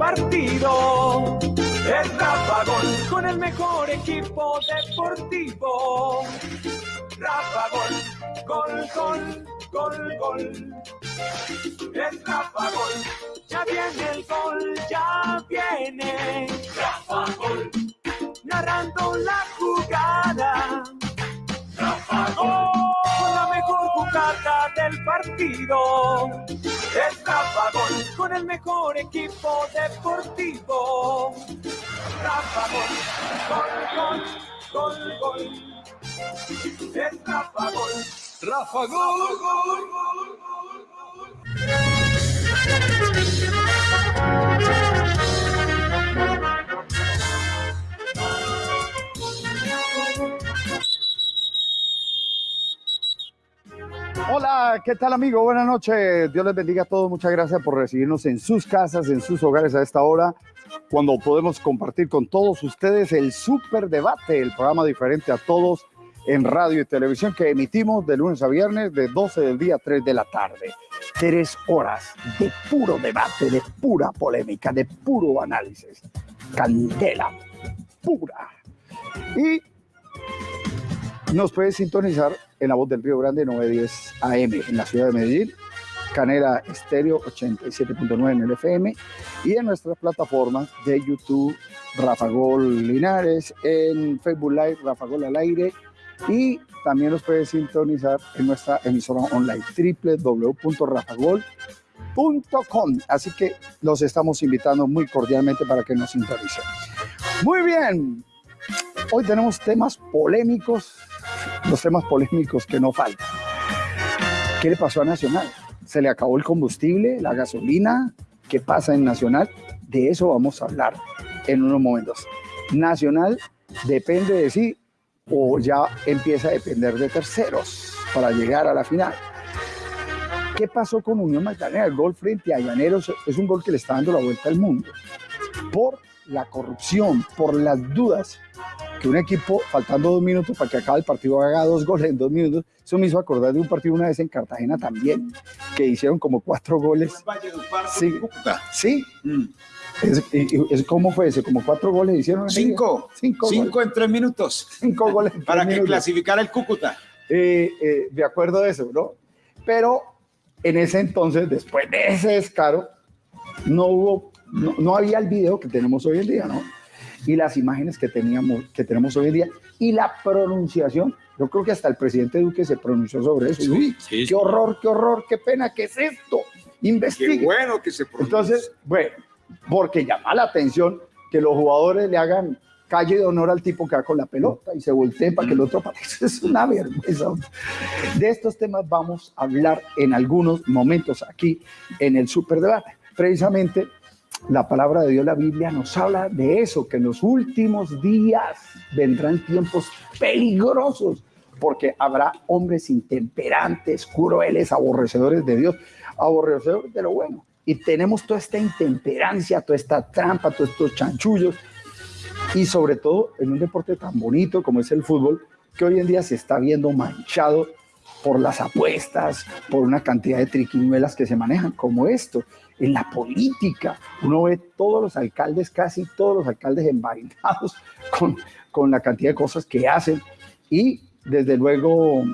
partido. Es Rafa Gol con el mejor equipo deportivo. Rafa Gol, gol, gol, gol, gol. Es Rafa Gol, ya viene el gol, ya viene. Rafa Gol, narrando la jugada. Rafa Gol, con la mejor jugada del partido. Rafa Gol, con el mejor equipo deportivo. Rafa Gol, gol, gol, gol, gol. Es Rafa Gol. Rafa Gol, gol, gol, gol. Hola, ¿qué tal amigo? Buenas noches. Dios les bendiga a todos. Muchas gracias por recibirnos en sus casas, en sus hogares a esta hora, cuando podemos compartir con todos ustedes el Super Debate, el programa diferente a todos en radio y televisión que emitimos de lunes a viernes de 12 del día a 3 de la tarde. Tres horas de puro debate, de pura polémica, de puro análisis. Candela pura. Y nos puede sintonizar en la voz del Río Grande 910 AM en la ciudad de Medellín, Canela Estéreo 87.9 en el FM y en nuestras plataformas de YouTube Rafa Gol Linares, en Facebook Live Rafa Gol al aire y también nos puede sintonizar en nuestra emisora online www.rafagol.com. Así que los estamos invitando muy cordialmente para que nos sintonicen. Muy bien, hoy tenemos temas polémicos, los temas polémicos que no faltan. ¿Qué le pasó a Nacional? ¿Se le acabó el combustible, la gasolina? ¿Qué pasa en Nacional? De eso vamos a hablar en unos momentos. Nacional depende de sí o ya empieza a depender de terceros para llegar a la final. ¿Qué pasó con Unión Magdalena? El gol frente a Llaneros es un gol que le está dando la vuelta al mundo. Por la corrupción, por las dudas que un equipo, faltando dos minutos para que acabe el partido, haga dos goles en dos minutos. Eso me hizo acordar de un partido una vez en Cartagena también, que hicieron como cuatro goles. Sí, sí. Mm. Es, ¿Cómo fue ese? ¿Como cuatro goles hicieron? Cinco. Cinco, Cinco goles. en tres minutos. Cinco goles. en Para tres que minutos. clasificara el Cúcuta. Eh, eh, de acuerdo de eso, ¿no? Pero en ese entonces, después de ese descaro, no hubo, no, no había el video que tenemos hoy en día, ¿no? Y las imágenes que, teníamos, que tenemos hoy en día y la pronunciación. Yo creo que hasta el presidente Duque se pronunció sobre eso. Uy, sí, qué horror, qué horror, qué pena, ¿qué es esto? Qué Investigue. bueno que se pronuncie. Entonces, bueno, porque llama la atención que los jugadores le hagan calle de honor al tipo que va con la pelota y se volteen para que el otro. Eso es una vergüenza. De estos temas vamos a hablar en algunos momentos aquí en el Superdebate. Precisamente la palabra de Dios, la Biblia, nos habla de eso, que en los últimos días vendrán tiempos peligrosos, porque habrá hombres intemperantes, crueles, aborrecedores de Dios, aborrecedores de lo bueno. Y tenemos toda esta intemperancia, toda esta trampa, todos estos chanchullos, y sobre todo en un deporte tan bonito como es el fútbol, que hoy en día se está viendo manchado por las apuestas, por una cantidad de triquiñuelas que se manejan, como esto. En la política, uno ve todos los alcaldes, casi todos los alcaldes envainados con, con la cantidad de cosas que hacen. Y desde luego,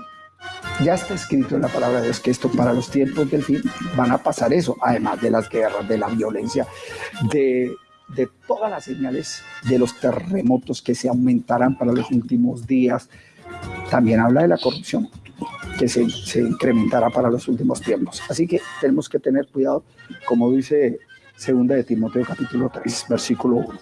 ya está escrito en la palabra de Dios que esto para los tiempos del fin van a pasar eso, además de las guerras, de la violencia, de, de todas las señales de los terremotos que se aumentarán para los últimos días. También habla de la corrupción que se, se incrementará para los últimos tiempos. Así que tenemos que tener cuidado, como dice segunda de Timoteo capítulo 3, versículo 1.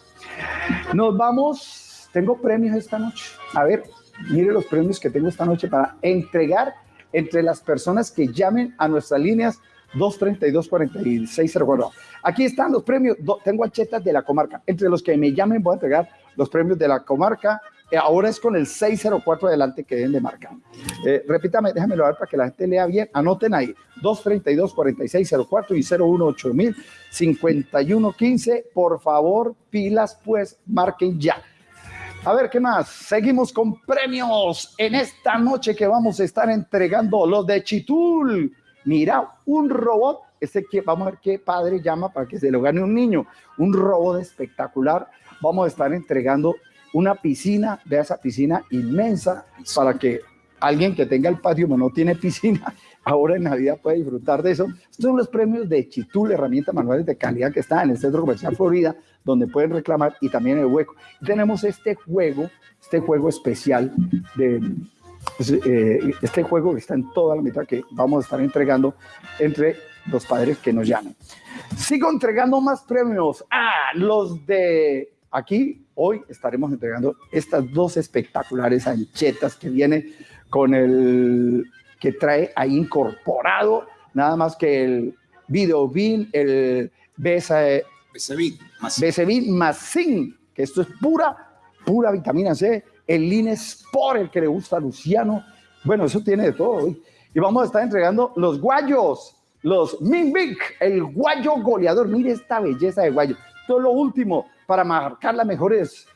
Nos vamos, tengo premios esta noche. A ver, mire los premios que tengo esta noche para entregar entre las personas que llamen a nuestras líneas 232-4604. Aquí están los premios, tengo achetas de la comarca. Entre los que me llamen voy a entregar los premios de la comarca. Eh, ahora es con el 604 adelante que deben de marcar. Eh, repítame, déjamelo ver para que la gente lea bien. Anoten ahí, 232-4604 y 018 5115 Por favor, pilas, pues marquen ya. A ver, ¿qué más? Seguimos con premios en esta noche que vamos a estar entregando los de Chitul. Mira, un robot este que, vamos a ver qué padre llama para que se lo gane un niño. Un robot espectacular. Vamos a estar entregando una piscina, vea esa piscina inmensa, para que alguien que tenga el patio no tiene piscina, ahora en Navidad puede disfrutar de eso. Estos son los premios de Chitul, herramientas manuales de calidad que está en el Centro Comercial Florida, donde pueden reclamar y también el hueco. tenemos este juego, este juego especial de pues, eh, este juego que está en toda la mitad que vamos a estar entregando entre los padres que nos llaman. Sigo entregando más premios. Ah, los de aquí. Hoy estaremos entregando estas dos espectaculares anchetas que viene con el que trae ahí incorporado nada más que el Video Bean, el Besevin más Zinc, que esto es pura, pura vitamina C el Line Sport, el que le gusta a Luciano. Bueno, eso tiene de todo. Y vamos a estar entregando los guayos, los Minvic, el guayo goleador. Mire esta belleza de guayo. Todo lo último para marcar las mejores,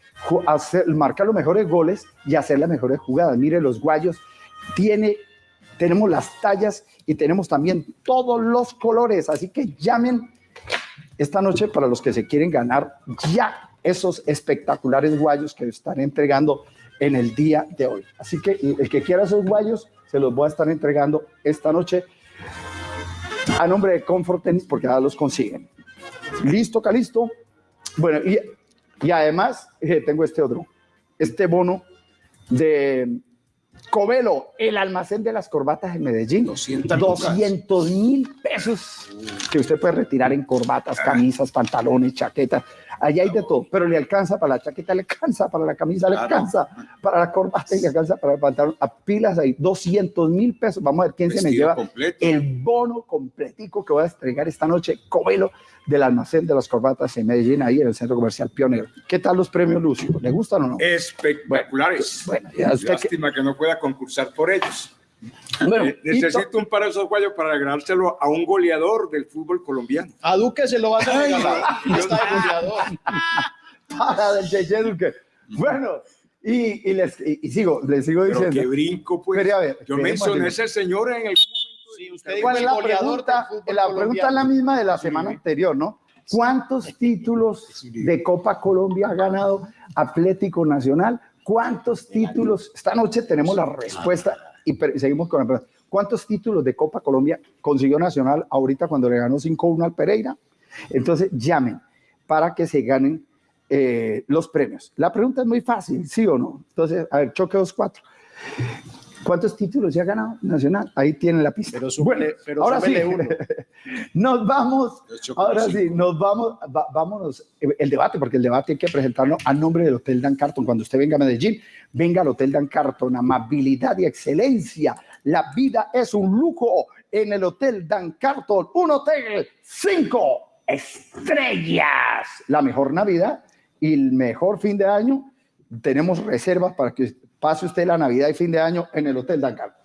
marcar los mejores goles y hacer las mejores jugadas. Mire los guayos. Tiene, tenemos las tallas y tenemos también todos los colores. Así que llamen esta noche para los que se quieren ganar ya esos espectaculares guayos que están entregando en el día de hoy. Así que el que quiera esos guayos, se los voy a estar entregando esta noche a nombre de Comfort Tennis porque ya los consiguen. Listo, Calisto. Bueno, y, y además eh, tengo este otro, este bono de Covelo, el almacén de las corbatas en Medellín. 200 mil pesos que usted puede retirar en corbatas, camisas, pantalones, chaquetas. Allá hay de todo, pero le alcanza para la chaqueta, le alcanza para la camisa, le alcanza para la corbata y le alcanza para el pantalón. A pilas ahí, 200 mil pesos. Vamos a ver quién se me lleva el bono completico que voy a entregar esta noche. Covelo del almacén de las corbatas en Medellín, ahí en el centro comercial Pionero. ¿Qué tal los premios, Lucio? ¿Le gustan o no? Espectaculares. Bueno, Lástima que... no pueda concursar por ellos. Bueno, eh, necesito un par de esos guayos para regalárselo a un goleador del fútbol colombiano. A Duque se lo va a regalar. Está de goleador. Para del Cheche Duque. Bueno, y, y, les, y, sigo, les sigo diciendo. Pero que brinco, pues. ver, Yo mencioné a ese señor en el ¿Cuál es la pregunta? La pregunta es la misma de la semana anterior, ¿no? ¿Cuántos títulos de Copa Colombia ha ganado Atlético Nacional? ¿Cuántos títulos? Esta noche tenemos la respuesta y seguimos con la pregunta. ¿Cuántos títulos de Copa Colombia consiguió Nacional ahorita cuando le ganó 5-1 al Pereira? Entonces llamen para que se ganen eh, los premios. La pregunta es muy fácil, ¿sí o no? Entonces, a ver, choque 2-4. ¿Cuántos títulos ya ha ganado Nacional? Ahí tienen la pista. Pero, bueno, pero ahora sí, nos vamos, ahora sí, nos vamos, vámonos, el debate, porque el debate hay que presentarlo a nombre del Hotel Dan Carton. Cuando usted venga a Medellín, venga al Hotel Dan Carton, amabilidad y excelencia. La vida es un lujo en el Hotel Dan Carton, un hotel cinco estrellas. La mejor Navidad y el mejor fin de año. Tenemos reservas para que pase usted la Navidad y fin de año en el Hotel Dakar.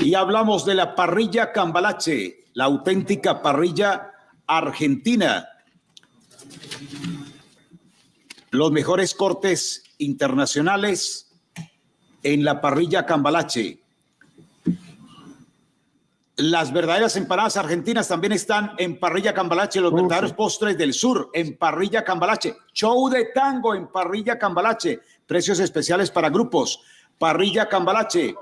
Y hablamos de la parrilla Cambalache, la auténtica parrilla argentina. Los mejores cortes internacionales en la parrilla Cambalache. Las verdaderas empanadas argentinas también están en Parrilla Cambalache, los verdaderos postres del sur en Parrilla Cambalache. Show de tango en Parrilla Cambalache. Precios especiales para grupos. Parrilla Cambalache.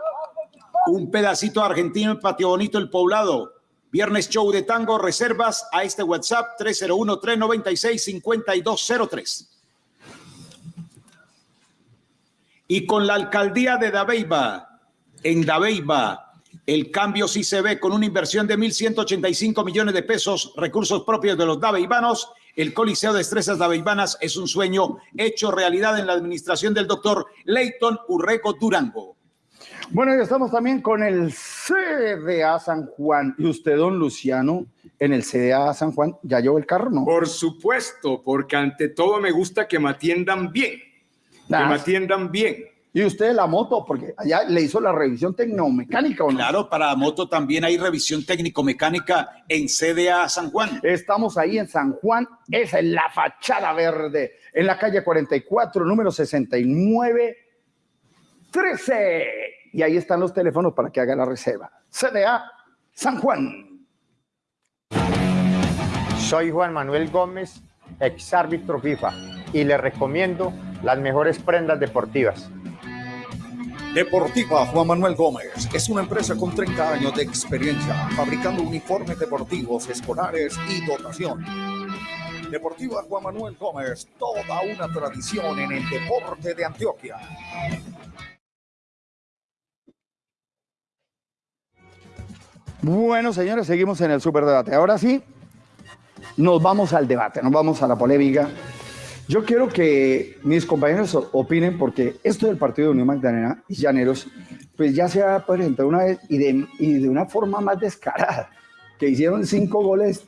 Un pedacito argentino en Patio Bonito, el poblado. Viernes show de tango, reservas a este WhatsApp 301-396-5203. Y con la alcaldía de Dabeiba, en Dabeiba, el cambio sí se ve con una inversión de 1.185 millones de pesos, recursos propios de los daveibanos. El Coliseo de Estrellas Daveibanas es un sueño hecho realidad en la administración del doctor Leighton Urrego Durango. Bueno, y estamos también con el CDA San Juan. ¿Y usted, don Luciano, en el CDA San Juan, ya llevó el carro, no? Por supuesto, porque ante todo me gusta que me atiendan bien. Que me atiendan bien. Y usted la moto, porque allá le hizo la revisión tecnomecánica, ¿o no? Claro, para la moto también hay revisión técnico-mecánica en CDA San Juan. Estamos ahí en San Juan, esa es la fachada verde, en la calle 44, número 69, 13. Y ahí están los teléfonos para que haga la reserva. CDA San Juan. Soy Juan Manuel Gómez, ex árbitro FIFA, y le recomiendo las mejores prendas deportivas. Deportiva Juan Manuel Gómez es una empresa con 30 años de experiencia fabricando uniformes deportivos, escolares y dotación. Deportiva Juan Manuel Gómez, toda una tradición en el deporte de Antioquia. Bueno, señores, seguimos en el superdebate. Ahora sí, nos vamos al debate, nos vamos a la polémica. Yo quiero que mis compañeros opinen porque esto del partido de Unión Magdalena y Llaneros, pues ya se ha presentado una vez y de, y de una forma más descarada, que hicieron cinco goles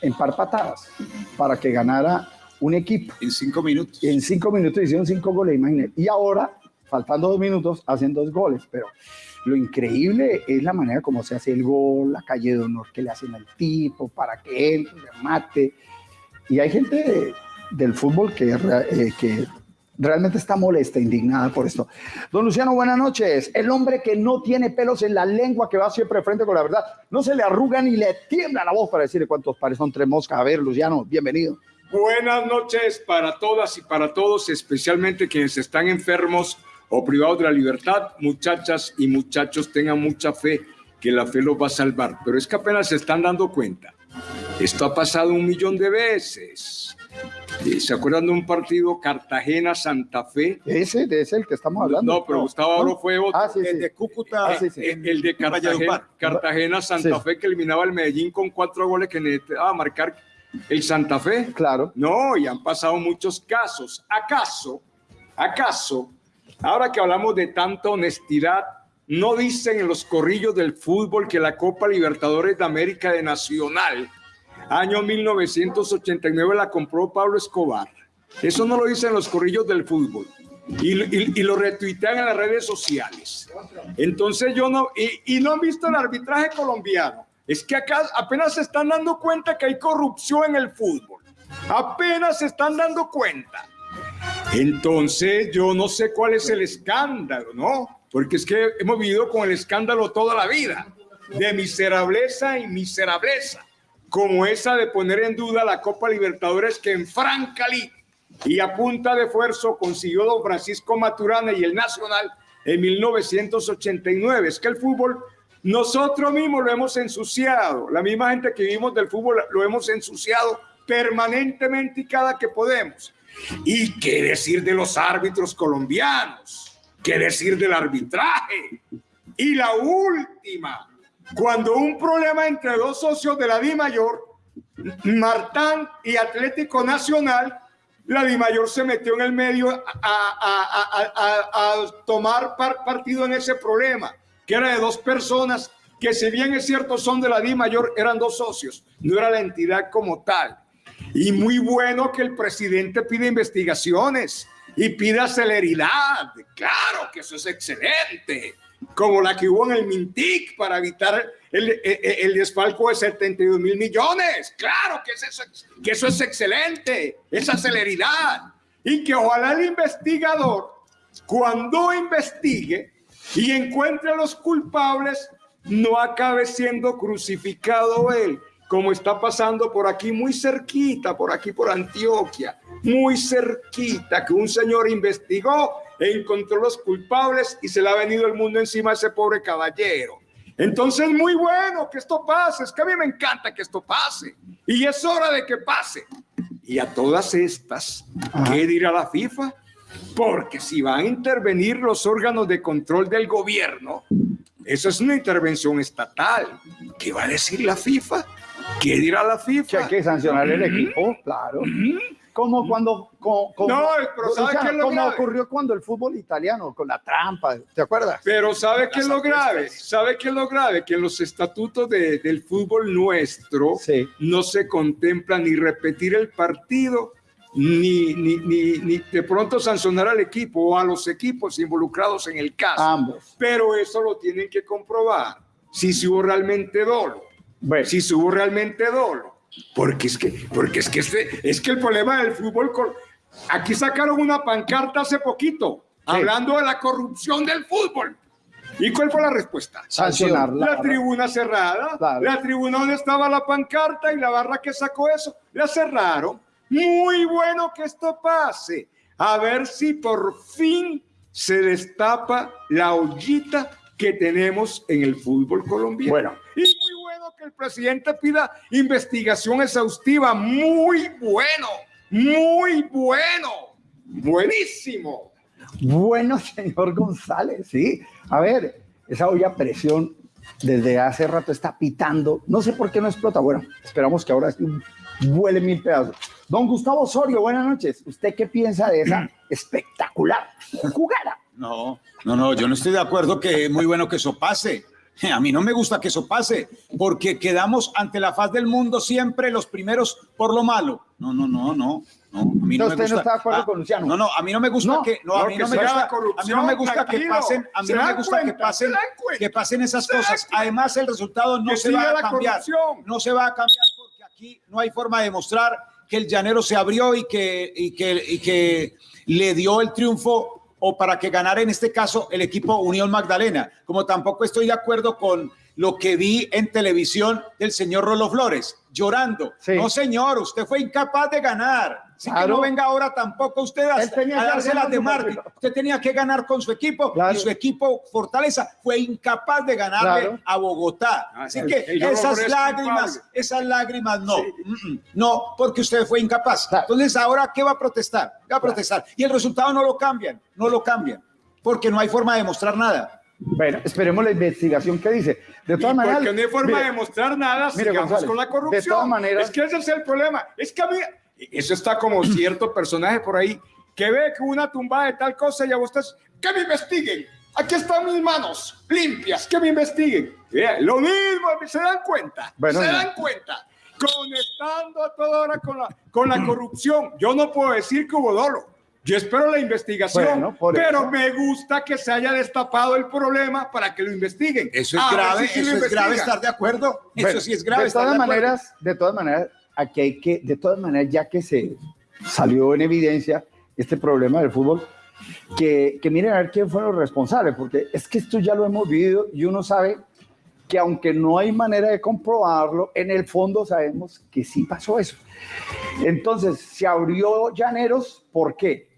en par patadas para que ganara un equipo. En cinco minutos. En cinco minutos hicieron cinco goles, imagínense. Y ahora, faltando dos minutos, hacen dos goles. Pero lo increíble es la manera como se hace el gol, la calle de honor que le hacen al tipo para que él mate. Y hay gente del fútbol que, eh, que realmente está molesta, indignada por esto. Don Luciano, buenas noches. El hombre que no tiene pelos en la lengua, que va siempre frente con la verdad, no se le arruga ni le tiembla la voz para decirle cuántos pares son tres moscas. A ver, Luciano, bienvenido. Buenas noches para todas y para todos, especialmente quienes están enfermos o privados de la libertad. Muchachas y muchachos, tengan mucha fe que la fe los va a salvar. Pero es que apenas se están dando cuenta. Esto ha pasado un millón de veces. ¿Se acuerdan de un partido Cartagena-Santa Fe? Ese, de ese el que estamos hablando. No, pero Gustavo Aro fue otro. Ah, sí, sí. El de Cúcuta. Ah, sí, sí. El, el de Cartagena, Cartagena-Santa Sí. Fe que eliminaba al Medellín con cuatro goles que necesitaba marcar el Santa Fe. Claro. No, y han pasado muchos casos. ¿Acaso, acaso, ahora que hablamos de tanta honestidad, no dicen en los corrillos del fútbol que la Copa Libertadores de América de Nacional, año 1989, la compró Pablo Escobar? Eso no lo dicen los corrillos del fútbol. Y, lo retuitean en las redes sociales. Entonces yo no, y, y no han visto el arbitraje colombiano. Es que acá apenas se están dando cuenta que hay corrupción en el fútbol. Apenas se están dando cuenta. Entonces yo no sé cuál es el escándalo, ¿no? Porque es que hemos vivido con el escándalo toda la vida, de miserableza y miserableza, como esa de poner en duda la Copa Libertadores que en Francalí y a punta de esfuerzo consiguió don Francisco Maturana y el Nacional en 1989. Es que el fútbol nosotros mismos lo hemos ensuciado, la misma gente que vivimos del fútbol lo hemos ensuciado permanentemente y cada que podemos. ¿Y qué decir de los árbitros colombianos? ¿Qué decir del arbitraje? Y la última, cuando un problema entre dos socios de la Di Mayor, Martán y Atlético Nacional, la Di Mayor se metió en el medio a, a- a- a- tomar par- partido en ese problema, que era de dos personas que si bien es cierto son de la Di Mayor, eran dos socios, no era la entidad como tal. Y muy bueno que el presidente pida investigaciones y pida celeridad. Claro que eso es excelente. Como la que hubo en el Mintic para evitar el, el- el desfalco de 72 mil millones. Claro que eso, es- que eso es excelente. Esa celeridad. Y que ojalá el investigador, cuando investigue y encuentre a los culpables, no acabe siendo crucificado él, como está pasando por aquí, muy cerquita, por aquí, por Antioquia, muy cerquita, que un señor investigó, encontró los culpables y se le ha venido el mundo encima a ese pobre caballero. Entonces, muy bueno que esto pase, es que a mí me encanta que esto pase, y es hora de que pase. Y a todas estas, ¿qué dirá la FIFA? Porque si van a intervenir los órganos de control del gobierno, eso es una intervención estatal. ¿Qué va a decir la FIFA? ¿Qué dirá la Que hay FIFA? que sancionar el equipo, claro. Como cuando. como- como- No, pero ¿sabe Luciano, qué es lo como grave? ocurrió cuando el fútbol italiano, con la trampa, ¿te acuerdas? Pero ¿sabe qué es lo grave? ¿Sabe qué es lo grave? Que en los estatutos de- del fútbol nuestro Sí. no se contempla ni repetir el partido, ni, ni, ni, ni de pronto sancionar al equipo o a los equipos involucrados en el caso. Ambos. Pero eso lo tienen que comprobar. Si se hubo realmente dolo. Bueno, si se hubo realmente dolo. Porque es que, porque es que este, es que el problema del fútbol, aquí sacaron una pancarta hace poquito, hablando de la corrupción del fútbol. ¿Y cuál fue la respuesta? Sancionarla. La tribuna cerrada, Claro. la tribuna donde estaba la pancarta y la barra que sacó eso, la cerraron. Muy bueno que esto pase. A ver si por fin se destapa la ollita que tenemos en el fútbol colombiano. Bueno. Bueno que el presidente pida investigación exhaustiva. Muy bueno, muy bueno, buenísimo. Bueno, señor González, sí. A ver, esa olla a presión desde hace rato está pitando. No sé por qué no explota. Bueno, esperamos que ahora sí vuele mil pedazos. Don Gustavo Osorio, buenas noches. ¿Usted qué piensa de esa espectacular jugada? No, no, no, yo no estoy de acuerdo que es muy bueno que eso pase. A mí no me gusta que eso pase, porque quedamos ante la faz del mundo siempre los primeros por lo malo. No, no, no, no. No, a mí no me no gusta. está de acuerdo Ah, con Luciano. No, no, a mí no me gusta No, que no, a mí no me gusta, a mí no me gusta que pasen, a mí no me gusta que pasen, que pasen esas cosas. Además, el resultado no se va a cambiar. corrupción. No se va a cambiar porque aquí no hay forma de demostrar que el llanero se abrió y que, y que, y que le dio el triunfo o para que ganara en este caso el equipo Unión Magdalena. Como tampoco estoy de acuerdo con lo que vi en televisión del señor Rolo Flores, llorando. Sí. No, señor, usted fue incapaz de ganar. Así que no venga ahora tampoco usted a, a que darse ganar las de Martín. Usted tenía que ganar con su equipo Claro. y su equipo Fortaleza fue incapaz de ganarle Claro. a Bogotá. Ah, Así que esas lágrimas, esas lágrimas no, Mm, mm, no, porque usted fue incapaz. Claro. Entonces, ahora, ¿qué va a protestar? ¿Qué va a protestar? Y el resultado no lo cambian, no lo cambian, porque no hay forma de demostrar nada. Bueno, esperemos la investigación que dice. De todas maneras. Porque no hay forma mire, de demostrar nada, mire, sigamos González, con la de corrupción. todas maneras- es que ese es el problema. Es que a mí, eso está como cierto personaje por ahí que ve que una tumbada de tal cosa y a ustedes, que me investiguen. Aquí están mis manos limpias, que me investiguen. Vea, lo mismo, se dan cuenta, Bueno, se dan cuenta. Conectando a toda hora con la, con la corrupción. Yo no puedo decir que hubo dolo. Yo espero la investigación, Bueno, pero eso. me gusta que se haya destapado el problema para que lo investiguen. Eso es A ver grave, sí eso es grave estar de acuerdo. Bueno, eso sí es grave De estar todas de acuerdo. maneras, de todas maneras, aquí hay que, de todas maneras, ya que se salió en evidencia este problema del fútbol, que, que miren a ver quién fueron los responsables, porque es que esto ya lo hemos vivido y uno sabe que aunque no hay manera de comprobarlo, en el fondo sabemos que sí pasó eso. Entonces, se abrió Llaneros, ¿por qué?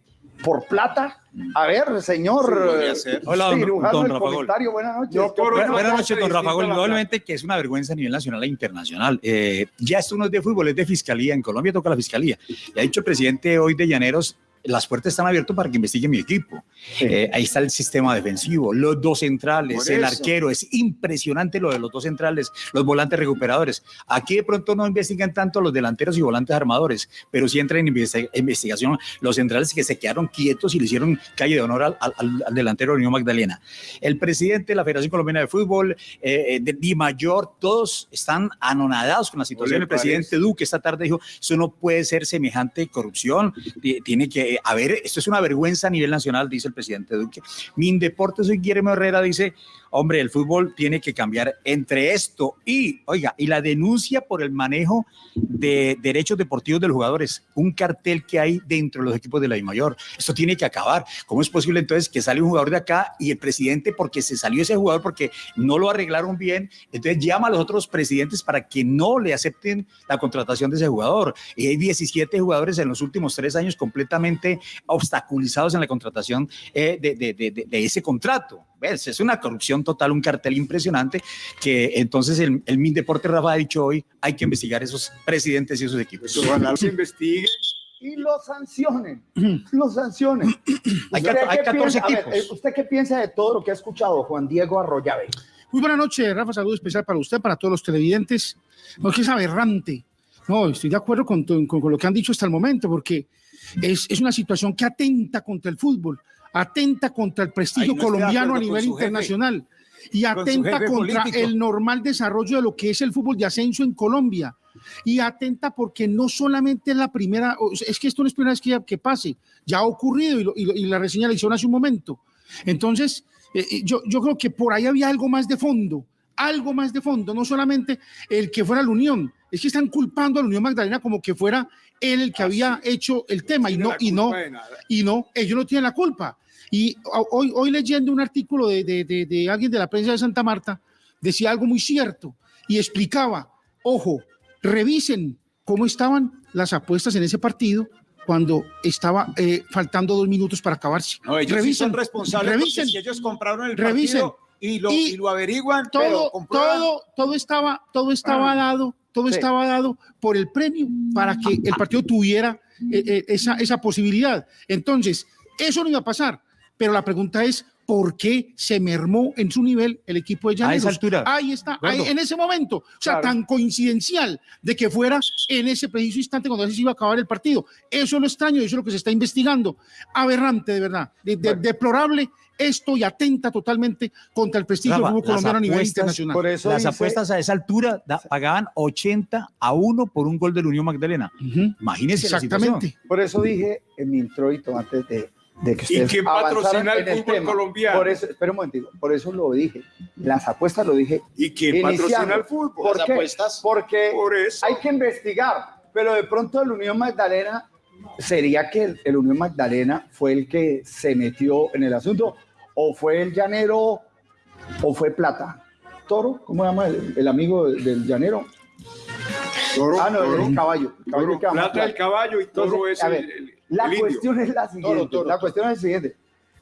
¿Por plata? A ver, señor Sí, eh. Hola, don- don Rafa Gol. buenas noches. No, Buenas noches, don Rafa Gol. Indudablemente que es una vergüenza a nivel nacional e internacional. Eh, ya esto no es de fútbol, es de fiscalía. En Colombia toca la fiscalía. Y ha dicho el presidente hoy de Llaneros, las puertas están abiertas para que investigue mi equipo. Sí. Eh, ahí está el sistema defensivo, los dos centrales, el arquero. Es impresionante lo de los dos centrales, los volantes recuperadores. Aquí de pronto no investigan tanto los delanteros y volantes armadores, pero sí entran en investi- investigación los centrales que se quedaron quietos y le hicieron calle de honor al, al- al delantero de Unión Magdalena. El presidente de la Federación Colombiana de Fútbol, eh, de Di Mayor, todos están anonadados con la situación. El presidente Duque esta tarde dijo, eso no puede ser semejante corrupción, ti- tiene que haber, esto es una vergüenza a nivel nacional, dice el presidente Duque. Mindeportes soy Guillermo Herrera dice, hombre, el fútbol tiene que cambiar entre esto y, oiga, y la denuncia por el manejo de derechos deportivos de los jugadores, un cartel que hay dentro de los equipos de la mayor. Esto tiene que acabar. ¿Cómo es posible entonces que sale un jugador de acá y el presidente, porque se salió ese jugador, porque no lo arreglaron bien, entonces llama a los otros presidentes para que no le acepten la contratación de ese jugador? Y hay 17 jugadores en los últimos tres años completamente obstaculizados en la contratación eh, de ese contrato. ¿Ves? Es una corrupción total, un cartel impresionante que entonces el, el Mindeporte Rafa ha dicho hoy, hay que investigar esos presidentes y esos equipos. Pues ojalá se investigue. y los sancionen, los sancionen. Hay ¿Usted cat- hay qué 14 piensa- a ver, equipos. eh, ¿Usted qué piensa de todo lo que ha escuchado Juan Diego Arroyave? Muy buena noche, Rafa. Saludo especial para usted, para todos los televidentes. No, es que es aberrante. No, estoy de acuerdo con, con- con lo que han dicho hasta el momento, porque es, es una situación que atenta contra el fútbol, atenta contra el prestigio no colombiano a nivel jefe. internacional y atenta contra político. el normal desarrollo de lo que es el fútbol de ascenso en Colombia. Y atenta porque no solamente es la primera, es que esto no es primera vez que, que pase, ya ha ocurrido y, lo- y lo- y la reseña la hicieron hace un momento. Entonces, eh, eh, yo, yo creo que por ahí había algo más de fondo, algo más de fondo, no solamente el que fuera la Unión, es que están culpando a la Unión Magdalena como que fuera él el que había hecho el tema y no, y no, y no, ellos no tienen la culpa. Y hoy, hoy leyendo un artículo de, de, de, de alguien de la prensa de Santa Marta, decía algo muy cierto y explicaba, ojo, revisen cómo estaban las apuestas en ese partido cuando estaba eh, faltando dos minutos para acabarse. No, ellos sí revisen, son responsables revisen, si ellos compraron el revisen. partido y lo, Y y lo averiguan, todo, pero todo, todo estaba, todo estaba Ah. dado, todo Sí. estaba dado por el premio para que el partido tuviera eh, eh, esa, esa posibilidad. Entonces, eso no iba a pasar, pero la pregunta es, ¿por qué se mermó en su nivel el equipo de A esa Llaneros? altura. Ahí está, ahí, en ese momento. O sea, Claro. tan coincidencial de que fuera en ese preciso instante cuando se iba a acabar el partido. Eso es lo extraño, eso es lo que se está investigando. Aberrante, de verdad. De- de- Deplorable esto y atenta totalmente contra el prestigio Rafa, del fútbol colombiano a nivel internacional. Por eso Las dice- apuestas a esa altura da- pagaban 80 a 1 por un gol del Unión Magdalena. La situación. Exactamente. Por eso dije en mi introito antes de, de que ¿Y ustedes quién patrocina el fútbol colombiano? Por eso, espera un momentito, por eso lo dije. Las apuestas lo dije. ¿Y quién patrocina el fútbol? ¿Por Las qué? apuestas. Porque Por eso. hay que investigar, pero de pronto el Unión Magdalena sería que el, el Unión Magdalena fue el que se metió en el asunto, o fue el llanero, o fue Plata. Toro, ¿cómo se llama el, el amigo del, del llanero? Toro, ah, no, toro, el caballo. el caballo toro, que llama plata el caballo y toro Entonces, es a el, ver, el- La el indio. cuestión es la siguiente. Toro, toro, la toro. cuestión es la siguiente.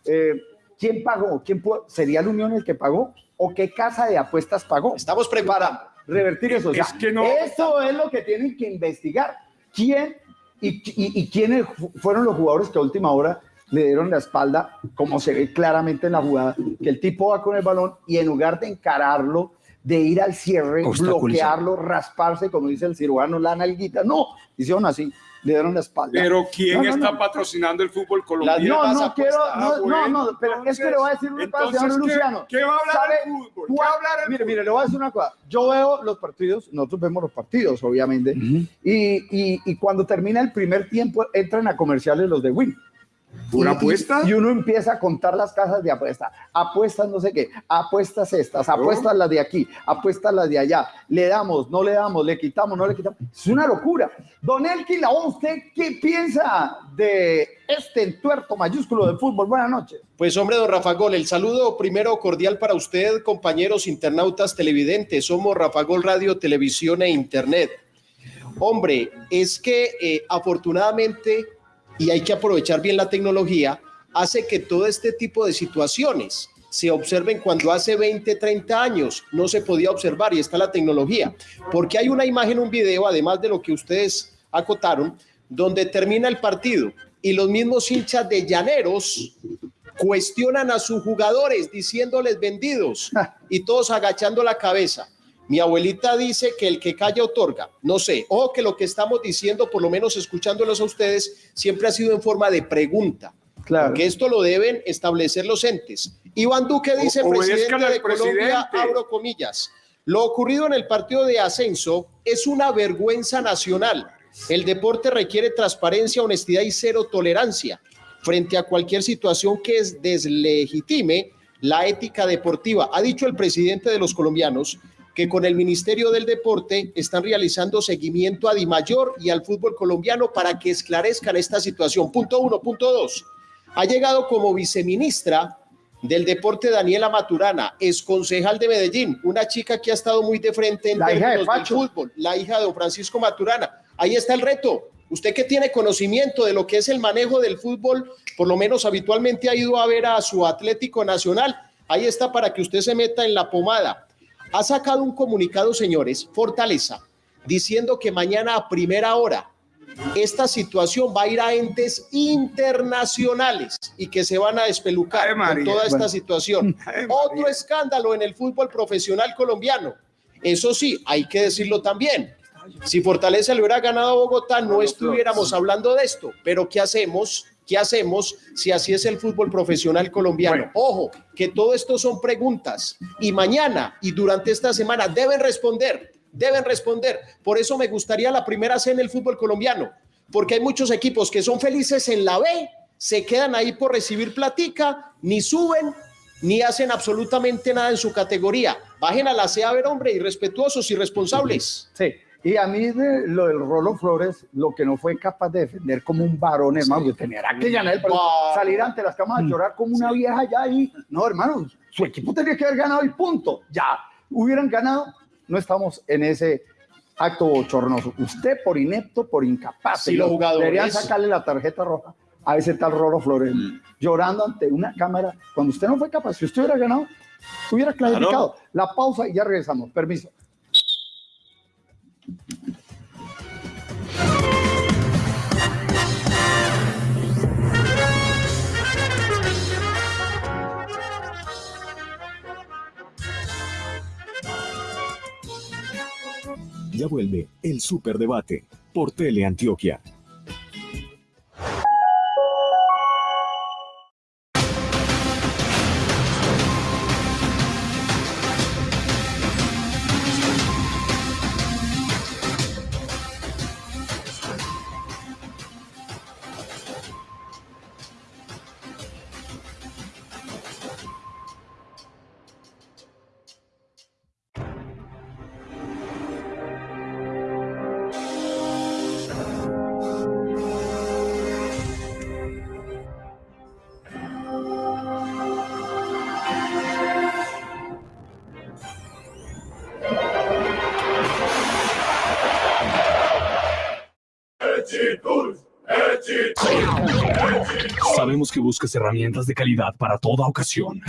Eh, ¿Quién pagó? ¿Quién ¿Sería la Unión el que pagó? ¿O qué casa de apuestas pagó? Estamos preparados. para revertir eso. O sea, Es que no- Eso es lo que tienen que investigar. ¿Quién y, y- y quiénes fu- fueron los jugadores que a última hora le dieron la espalda, como se ve claramente en la jugada, que el tipo va con el balón y en lugar de encararlo, de ir al cierre, bloquearlo, rasparse, como dice el cirujano, la nalguita, no, hicieron así, le dieron la espalda. Pero ¿quién No, no, está no. patrocinando el fútbol colombiano? No, no quiero, no, no, pero es que le voy a decir una cosa, señor ¿qué- Luciano. ¿Qué va a hablar ¿Sabe el fútbol? ¿Qué va a hablar el Mire, fútbol? mire, le voy a decir una cosa. Yo veo los partidos, nosotros vemos los partidos, obviamente, y, y- y cuando termina el primer tiempo entran a comerciales los de Win. ¿Una Y- apuesta? Y, uno empieza a contar las casas de apuesta. Apuestas no sé qué, apuestas estas, apuestas las de aquí, apuestas las de allá. Le damos, no le damos, le quitamos, no le quitamos. Es una locura. Don Elki Lao, ¿usted qué piensa de este entuerto mayúsculo del fútbol? Buenas noches. Pues hombre, don Rafa Gol, el saludo primero cordial para usted, compañeros internautas televidentes. Somos Rafa Gol Radio, Televisión e Internet. Hombre, es que eh, afortunadamente, y hay que aprovechar bien la tecnología, hace que todo este tipo de situaciones se observen cuando hace 20, 30 años no se podía observar y está la tecnología. Porque hay una imagen, un video, además de lo que ustedes acotaron, donde termina el partido y los mismos hinchas de Llaneros cuestionan a sus jugadores diciéndoles vendidos y todos agachando la cabeza. Mi abuelita dice que el que calla otorga. No sé, ojo que lo que estamos diciendo, por lo menos escuchándolos a ustedes, siempre ha sido en forma de pregunta. Claro. Porque esto lo deben establecer los entes. Iván Duque dice, O- presidente de Colombia, abro comillas, lo ocurrido en el partido de ascenso es una vergüenza nacional. El deporte requiere transparencia, honestidad y cero tolerancia frente a cualquier situación que es deslegitime la ética deportiva. Ha dicho el presidente de los colombianos que con el Ministerio del Deporte están realizando seguimiento a Dimayor y al fútbol colombiano para que esclarezcan esta situación. Punto uno. Punto dos. Ha llegado como viceministra del deporte Daniela Maturana, es concejal de Medellín, una chica que ha estado muy de frente en La hija de términos del Pacho. fútbol, la hija de don Francisco Maturana. Ahí está el reto. Usted que tiene conocimiento de lo que es el manejo del fútbol, por lo menos habitualmente ha ido a ver a su Atlético Nacional. Ahí está para que usted se meta en la pomada. Ha sacado un comunicado, señores, Fortaleza, diciendo que mañana a primera hora esta situación va a ir a entes internacionales y que se van a despelucar con toda esta Bueno. situación. Ay, Otro escándalo en el fútbol profesional colombiano. Eso sí, hay que decirlo también. Si Fortaleza le hubiera ganado a Bogotá, no estuviéramos hablando de esto. Pero ¿qué hacemos? ¿Qué hacemos si así es el fútbol profesional colombiano? Ojo, que todo esto son preguntas y mañana y durante esta semana deben responder, deben responder. Por eso me gustaría la primera C en el fútbol colombiano, porque hay muchos equipos que son felices en la B, se quedan ahí por recibir platica, ni suben, ni hacen absolutamente nada en su categoría. Bajen a la C a ver, hombre, irrespetuosos, irresponsables. Sí, Y a mí de lo del Rolo Flores, lo que no fue capaz de defender como un varón, hermano, que tenía que Yanel, pero salir ante las camas a llorar como una vieja ya ahí. No, hermano, su equipo tenía que haber ganado y punto. Ya, hubieran ganado, no estamos en ese acto bochornoso. Usted por inepto, por incapaz. Sí, los jugadores. Deberían sacarle la tarjeta roja a ese tal Rolo Flores, llorando ante una cámara. Cuando usted no fue capaz, si usted hubiera ganado, hubiera clasificado. La pausa y ya regresamos. Permiso. Vuelve el Superdebate por Teleantioquia. Sabemos que buscas herramientas de calidad para toda ocasión.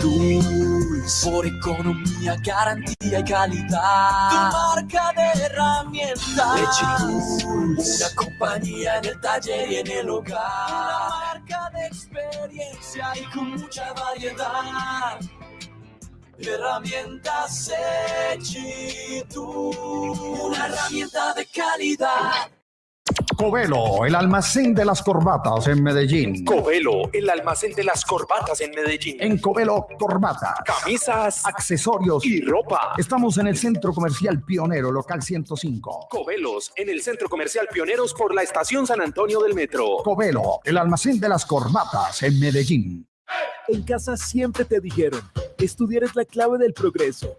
Tools, por economía, garantía y calidad. Tu marca de herramientas. Tools, una compañía en el taller y en el hogar. Una marca de experiencia y con mucha variedad. Herramientas Tools, una herramienta de calidad. Covelo, el almacén de las corbatas en Medellín. Covelo, el almacén de las corbatas en Medellín. En Covelo, corbatas, Camisas, accesorios y ropa. Estamos en el Centro Comercial Pionero, local 105. Covelos, en el Centro Comercial Pioneros por la Estación San Antonio del Metro. Covelo, el almacén de las corbatas en Medellín. En casa siempre te dijeron, estudiar es la clave del progreso.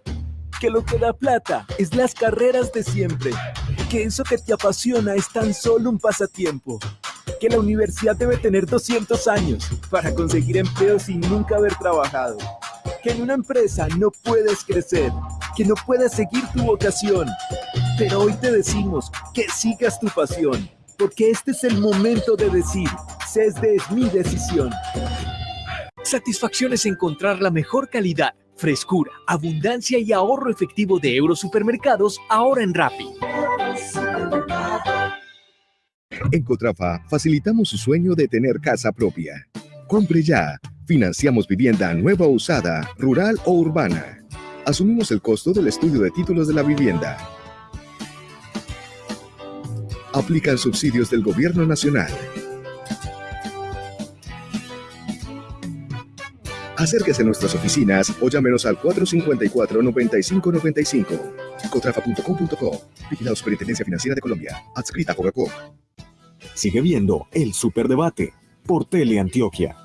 Que lo que da plata es las carreras de siempre. Que eso que te apasiona es tan solo un pasatiempo. Que la universidad debe tener 200 años para conseguir empleo sin nunca haber trabajado. Que en una empresa no puedes crecer. Que no puedes seguir tu vocación. Pero hoy te decimos que sigas tu pasión. Porque este es el momento de decir, CESDE es mi decisión. Satisfacción es encontrar la mejor calidad, frescura, abundancia y ahorro efectivo de Eurosupermercados ahora en Rappi. En Cotrafa facilitamos su sueño de tener casa propia. Compre ya. Financiamos vivienda nueva o usada, rural o urbana. Asumimos el costo del estudio de títulos de la vivienda. Aplican subsidios del Gobierno Nacional. Acérquese a nuestras oficinas o llámenos al 454-9595. Cotrafa.com.co. Vigilado Superintendencia Financiera de Colombia. Adscrita a Coca-Cola. Sigue viendo el Superdebate por Teleantioquia.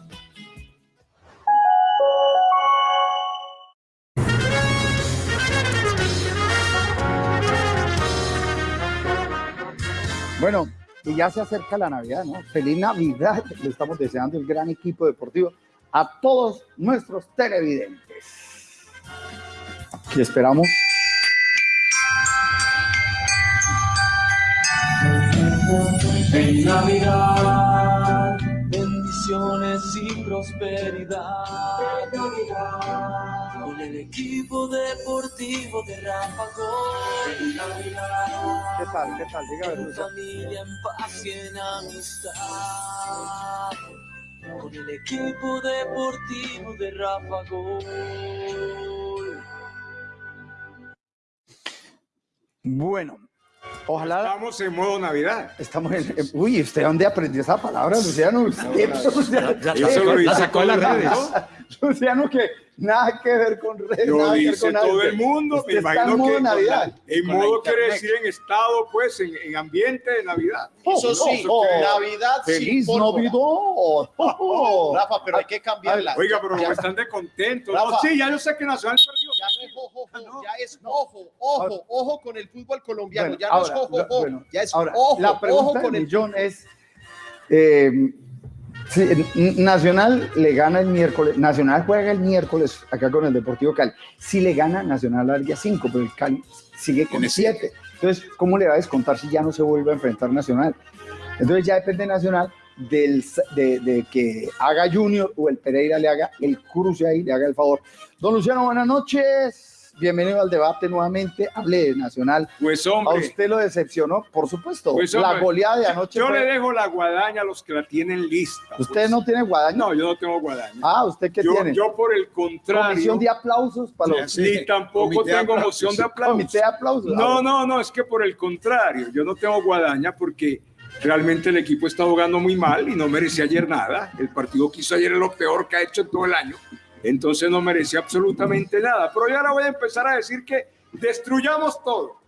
Bueno, y ya se acerca la Navidad, ¿no? Feliz Navidad. Le estamos deseando el gran equipo deportivo a todos nuestros televidentes. Y esperamos. En Navidad, bendiciones y prosperidad. En Navidad, con el equipo deportivo de Rafa Gol. En Navidad, ¿Qué tal? ¿Qué tal? Dígame, familia, en paz y en amistad. Con el equipo deportivo de Rafa Gol. Bueno, ojalá. Estamos en modo Navidad. Estamos en. Uy, ¿usted dónde aprendió esa palabra, Luciano? Usted, Luciano, ya- ya se lo la sacó de las redes. mundo. Luciano, que nada que ver con redes. Lo nada que ver dice con nada. todo el mundo. Usted Me está imagino en modo que Navidad. en Con modo quiere decir en estado, pues, en, en ambiente de Navidad. Eso sí, oh, Navidad sin ¡Feliz pólvora. Navidad! Oh, Rafa, pero hay que cambiarla. Oiga, pero Ya- están de contento. Rafa. No, sí, ya yo sé que Nacional perdió. ya no es ojo, ojo, ya es ojo, ojo, ojo con el fútbol colombiano, Bueno, ya no ahora, es ojo, lo- ojo, bueno, ya es ahora, ojo, la ojo pregunta con el millón es, eh, N- Nacional le gana el miércoles, Nacional juega el miércoles acá con el Deportivo Cali. Si le gana Nacional al día 5, pero el Cali sigue con 7. Entonces, ¿cómo le va a descontar si ya no se vuelve a enfrentar Nacional? Entonces ya depende Nacional del, de, de que haga Junior o el Pereira le haga el cruce ahí, le haga el favor. Don Luciano, buenas noches. Bienvenido al debate nuevamente. Hable de Nacional. Pues A hombre, usted lo decepcionó, por supuesto. pues, la hombre, goleada de anoche. Yo fue- le dejo la guadaña a los que la tienen lista. ¿Usted pues. no tiene guadaña? No, yo no tengo guadaña. Ah, ¿usted qué yo, tiene? yo por el contrario. Comisión de aplausos para los... Ni tampoco tengo aplausos. moción de aplausos. Comité de aplausos. No, no, no, es que por el contrario, yo no tengo guadaña porque realmente el equipo está jugando muy mal y no merecía ayer nada. El partido que hizo ayer es lo peor que ha hecho en todo el año. Entonces no merecía absolutamente nada. Pero ya ahora voy a empezar a decir que destruyamos todo.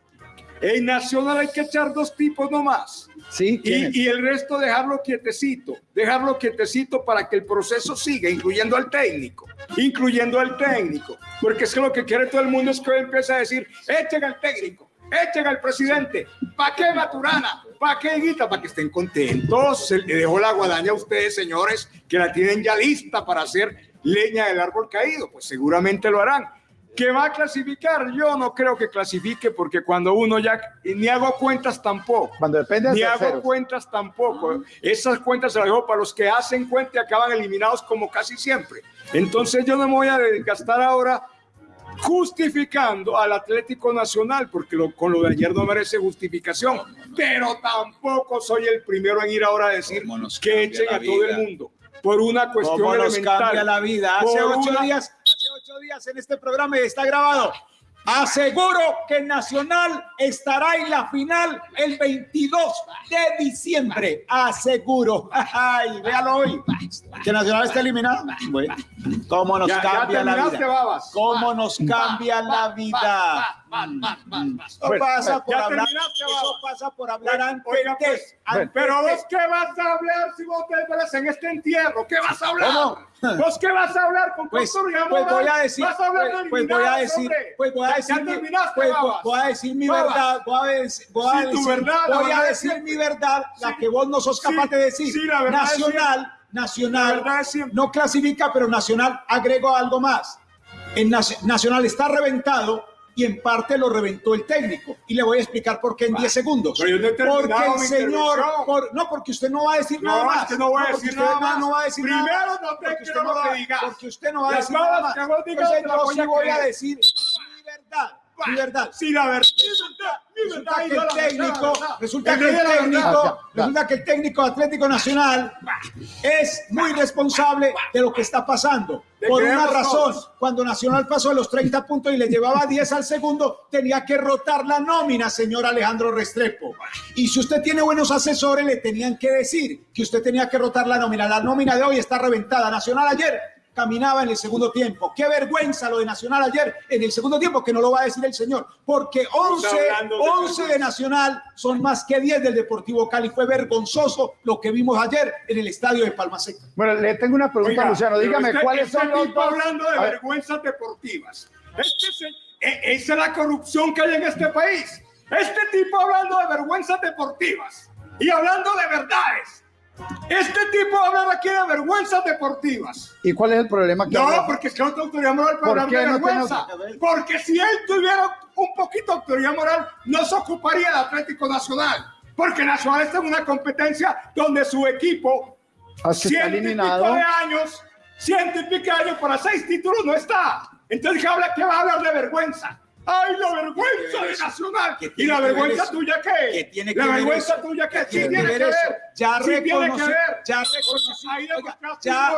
En Nacional hay que echar dos tipos nomás. Sí, y, y el resto dejarlo quietecito, dejarlo quietecito para que el proceso siga, incluyendo al técnico, incluyendo al técnico, porque es que lo que quiere todo el mundo es que hoy empiece a decir, echen al técnico, echen al presidente, ¿para qué Maturana? ¿Para qué Guita? Para que estén contentos. Se le dejó la guadaña a ustedes, señores, que la tienen ya lista para hacer leña del árbol caído, pues seguramente lo harán. ¿Que va a clasificar? Yo no creo que clasifique porque cuando uno ya ni hago cuentas tampoco. Cuando depende de Ni hago terceros. cuentas tampoco. Esas cuentas se las dejo para los que hacen cuenta y acaban eliminados como casi siempre. Entonces yo no me voy a gastar ahora justificando al Atlético Nacional, porque lo- con lo de ayer no merece justificación, pero tampoco soy el primero en ir ahora a decir que echen a todo el mundo por una cuestión ¿Cómo nos elemental. cambia la vida? Hace ocho una- días, hace ocho días en este programa y está grabado. Aseguro que Nacional estará en la final el 22 de diciembre. Aseguro. Ay, véalo hoy. Que Nacional está eliminado. Bueno, ¿Cómo nos Ya- ya cambia la terminaste, vida? babas. ¿Cómo nos cambia la vida? Eso pasa por hablar. Eso pasa por hablar. Antes Oiga, de- pues, antes pero vos qué vas a hablar si vos te ves en este entierro, ¿qué vas a hablar? ¿Cómo? ¿Vos qué vas a hablar con Pues, pues voy a decir, vas a hablar pues, pues voy a decir, pues voy a decir, pues, voy a decir mi verdad, voy a, decir, voy a decir, mi verdad, la que vos no sos capaz Sí, de decir. Nacional, La Nacional no clasifica, pero Nacional agregó algo más. En Nac- Nacional está reventado y en parte lo reventó el técnico. Y le voy a explicar por qué en 10 segundos. pero yo no he terminado Porque el señor, por- no, porque usted no va a decir No, nada es más. que no voy a porque decir usted nada no- más. No va a decir Primero nada no te porque quiero no que digas. Porque usted no va a decir nada más. que vos digas Entonces yo voy sí a voy a creer. decir mi verdad, mi verdad. Sí, la verdad. Resulta que el técnico, resulta que el técnico, resulta que el técnico Atlético Nacional es muy responsable de lo que está pasando. Por una razón, cuando Nacional pasó de los 30 puntos y le llevaba 10 al segundo, tenía que rotar la nómina, señor Alejandro Restrepo. Y si usted tiene buenos asesores, le tenían que decir que usted tenía que rotar la nómina. La nómina de hoy está reventada. Nacional ayer caminaba en el segundo tiempo. Qué vergüenza lo de Nacional ayer en el segundo tiempo, que no lo va a decir el señor, porque 11, hablando de 11 de Nacional son más que 10 del Deportivo Cali. Fue vergonzoso lo que vimos ayer en el estadio de Palma Seca. Bueno, le tengo una pregunta, Oiga, Luciano. Dígame, este- ¿cuáles este son los tipo dos? hablando de vergüenzas deportivas. Este se- e- esa es la corrupción que hay en este país. Este tipo hablando de vergüenzas deportivas y hablando de verdades. Este tipo habla aquí de vergüenzas deportivas. ¿Y cuál es el problema que No, habla? porque es que no tengo autoridad moral para ¿Por hablar qué de no vergüenza. Porque si él tuviera un poquito de autoridad moral, no se ocuparía del Atlético Nacional. Porque Nacional está en una competencia donde su equipo, Ah, ciento y pico de años, ciento y pico de años para seis títulos no está. Entonces, ¿qué, habla, qué va a hablar de vergüenza? ¡Ay, la vergüenza de Nacional! ¿Qué ¿Y la ver vergüenza tuya qué? ¿Qué tiene que ¿La ver vergüenza eso? tuya qué? Sí tiene que ver? Ya reconocí, ya reconocí, ya,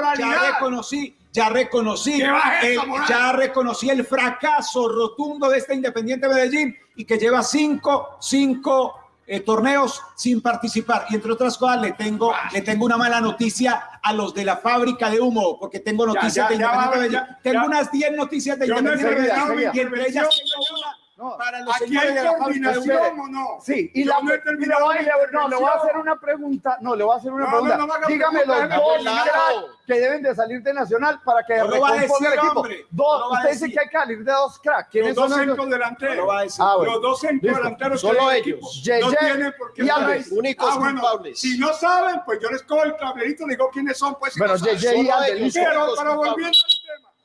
reconocí, ya reconocí, ¿Qué baja el, ya reconocí el fracaso rotundo de este Independiente Medellín y que lleva cinco, cinco eh, torneos sin participar. Y entre otras cosas le tengo, le tengo una mala noticia a los de la fábrica de humo, porque tengo noticias ya, de ya Medellín. ya, tengo unas 10 noticias de no Independiente mi y entre ellas tengo una para los Aquí hay coordinación o no. Sí, y Yo la, no he terminado le- no, le voy a hacer una pregunta. No, le voy a hacer una No, pregunta. no, no Dígame los dos que deben de salir de Nacional para que No lo va a recomponga el equipo. hombre. Dos, No usted dice que hay que salir de dos cracks. Los ¿Quiénes dos son centros delanteros. No. Ah, bueno. Los dos centros delanteros Solo ellos. no tienen por qué. Únicos Ah, bueno, culpables. si no saben, pues yo les cojo el tablerito y les digo quiénes son, pues. si Bueno, no saben. Yeye y Solo Alves, ellos. listo. Pero, culpables. volviendo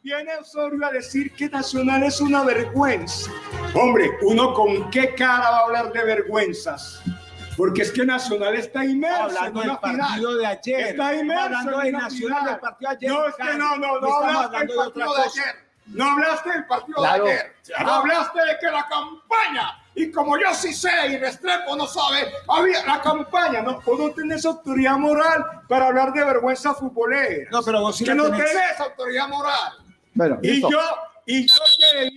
viene Osorio a decir que Nacional es una vergüenza. Hombre, uno con qué cara va a hablar de vergüenzas. Porque es que Nacional está inmerso Hablando en del final. partido de ayer. Está inmerso hablando en de una Nacional final. del partido de ayer. No, es que no, no, no hablaste del de partido de ayer. No hablaste del partido Claro, de ayer. claro. Hablaste de que la campaña, y como yo sí sé y Restrepo no sabe, había la campaña, no, vos no tenés autoridad moral para hablar de vergüenza futbolera. No, pero vos sí que la no tenés. tenés autoridad moral. Bueno, Y listo. yo, y yo que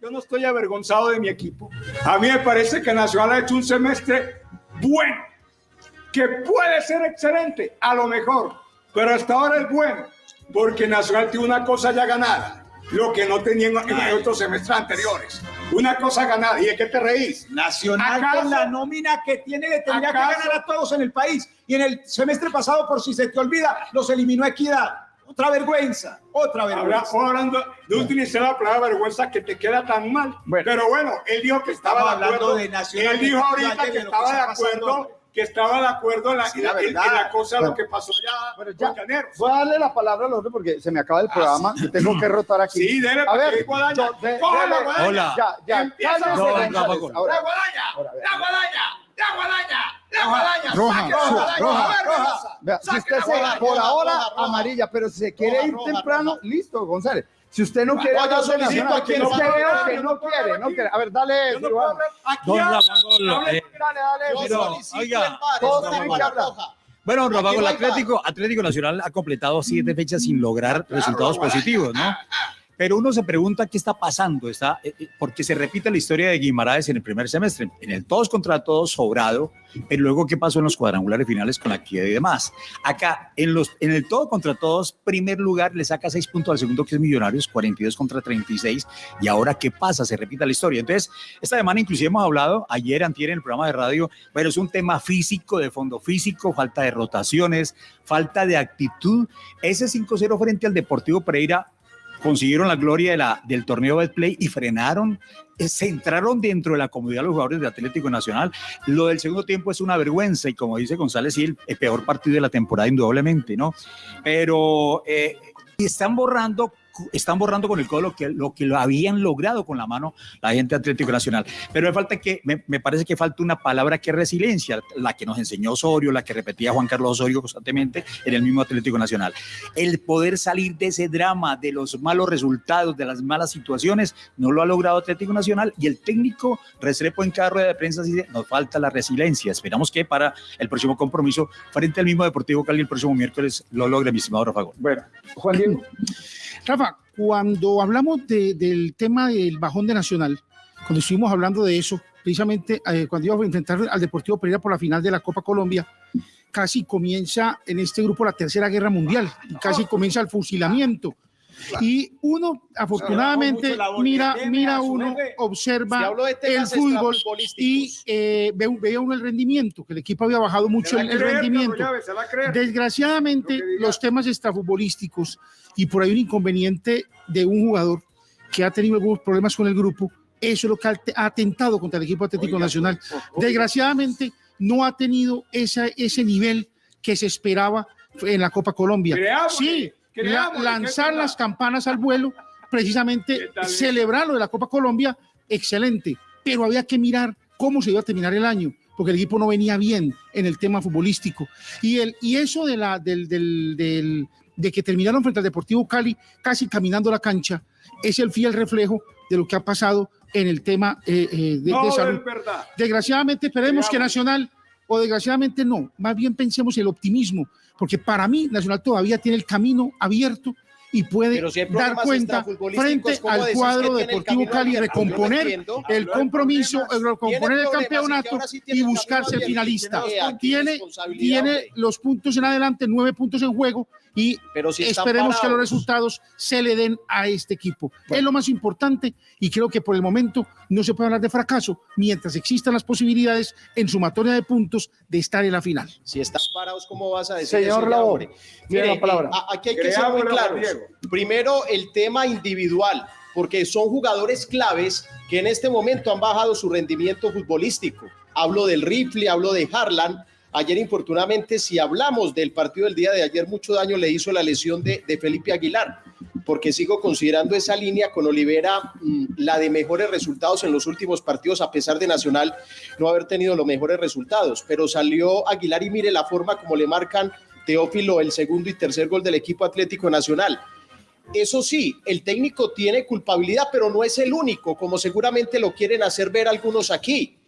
yo no estoy avergonzado de mi equipo. A mí me parece que Nacional ha hecho un semestre bueno, que puede ser excelente, a lo mejor, pero hasta ahora es bueno, porque Nacional tiene una cosa ya ganada, lo que no tenía en, en otros semestres anteriores. Una cosa ganada. ¿Y de qué te reís? Nacional ¿Acaso- con la nómina que tiene le tendría que acaso- ganar a todos en el país. Y en el semestre pasado, por si se te olvida, los eliminó Equidad. Otra vergüenza, otra vergüenza. o hablando de utilizar la palabra vergüenza que te queda tan mal. Bueno. Pero bueno, él dijo que estaba de hablando acuerdo. de él dijo ahorita que estaba de pasando. acuerdo, que estaba de acuerdo en la, Sí, en la la- en- en verdad. la cosa, Bueno. lo que pasó ya, Bueno, ya. Voy a darle la palabra al otro porque se me acaba el programa y tengo que rotar aquí. Sí, dele a ver, Guadaña. yo- de- dele-. Hola. Ya, ya, Empieza No, Ahora, ¡La guadaña! ahora. ¡La guadaña! ¡La guadaña! ¡La guadaña! Roja, ¡Saque la roja, guadaña! roja. Vea, si usted se, guadaña. por roja, ahora roja, roja. amarilla, pero si se quiere Roja, ir roja, temprano, roja. listo, González. Si usted no quiere No, yo solicito aquí, no que puedo veo que no quiere, no quiere. A ver, dale, Yo no puedo. Aquí Don eh, Dale, dale, Yo Pero, solicito oiga, el VAR, todos es tienen una que hablar. roja. Bueno, Rafa, el Atlético, Atlético Nacional ha completado siete fechas sin lograr resultados Guadaña. positivos, ¿no? Pero uno se pregunta qué está pasando, está, eh, eh, porque se repite la historia de Guimaraes en el primer semestre, en el todos contra todos sobrado, pero luego qué pasó en los cuadrangulares finales con la equidad y demás. Acá, en, los, en el todo contra todos, primer lugar le saca seis puntos al segundo que es Millonarios, 42 contra 36, y ahora qué pasa, se repite la historia. Entonces, esta semana inclusive hemos hablado, ayer, antier en el programa de radio, bueno, es un tema físico, de fondo físico, falta de rotaciones, falta de actitud. Ese 5-0 frente al Deportivo Pereira consiguieron la gloria de del torneo Betplay y frenaron, eh, se entraron dentro de la comodidad los jugadores de Atlético Nacional. Lo del segundo tiempo es una vergüenza y como dice González, sí, el, el peor partido de la temporada indudablemente, ¿no? Pero eh, están borrando están borrando con el codo lo que, lo que lo habían logrado con la mano la gente de Atlético Nacional. Pero me falta que, me, me parece que falta una palabra que es resiliencia, la que nos enseñó Osorio, la que repetía Juan Carlos Osorio constantemente en el mismo Atlético Nacional. El poder salir de ese drama, de los malos resultados, de las malas situaciones, no lo ha logrado Atlético Nacional y el técnico Restrepo en cada rueda de prensa dice, nos falta la resiliencia. Esperamos que para el próximo compromiso frente al mismo Deportivo Cali el próximo miércoles lo logre mi estimado Rafa Gol. Bueno, Juan Diego. Rafa, cuando hablamos de- del tema del bajón de Nacional, cuando estuvimos hablando de eso, precisamente eh, cuando íbamos a enfrentar al Deportivo Pereira por la final de la Copa Colombia, casi comienza en este grupo la Tercera Guerra Mundial, y casi comienza el fusilamiento. Y uno, afortunadamente, mira, mira uno. Si observa de el fútbol y eh, ve- veía uno el rendimiento, que el equipo había bajado mucho el, creer, rendimiento. Llaves. Desgraciadamente, Lo los temas extrafutbolísticos y por ahí un inconveniente de un jugador que ha tenido algunos problemas con el grupo, eso es lo que ha atentado contra el equipo Atlético Oiga, Nacional. pues. Desgraciadamente, no ha tenido esa, ese nivel que se esperaba en la Copa Colombia. Sí, lanzar las campanas al vuelo, precisamente celebrar lo de la Copa Colombia, excelente, pero había que mirar cómo se iba a terminar el año, porque el equipo no venía bien en el tema futbolístico. Y, el, y eso de, la, del, del- del- de que terminaron frente al Deportivo Cali casi caminando la cancha, es el fiel reflejo de lo que ha pasado en el tema eh, eh, de, de No, salud. Desgraciadamente esperemos que. Nacional, o desgraciadamente no, más bien pensemos el optimismo, porque para mí Nacional todavía tiene el camino abierto y puede si dar cuenta frente ¿cómo al cuadro Deportivo Cali recomponer entiendo. el compromiso, recomponer el campeonato sí y buscarse el finalista. Tiene. Tiene, los puntos en adelante, nueve puntos en juego y Pero si esperemos que los resultados se le den a este equipo. Es lo más importante y creo que por el momento no se puede hablar de fracaso mientras existan las posibilidades en sumatoria de puntos de estar en la final. Si están parados, ¿cómo vas a decir Señor eso Mire, la palabra. eh, aquí hay que ser muy claros. Primero, el tema individual, porque son jugadores claves que en este momento han bajado su rendimiento futbolístico. Hablo del Rifle, hablo de Harlan. Ayer, infortunadamente, si hablamos del partido del día de ayer, mucho daño le hizo la lesión de, de Felipe Aguilar, porque sigo considerando esa línea con Olivera mm, la de mejores resultados en los últimos partidos, a pesar de Nacional no haber tenido los mejores resultados. Pero salió Aguilar y mire la forma como le marcan Teófilo el segundo y tercer gol del equipo Atlético Nacional. Eso sí, el técnico tiene culpabilidad, pero no es el único, como seguramente lo quieren hacer ver algunos aquí.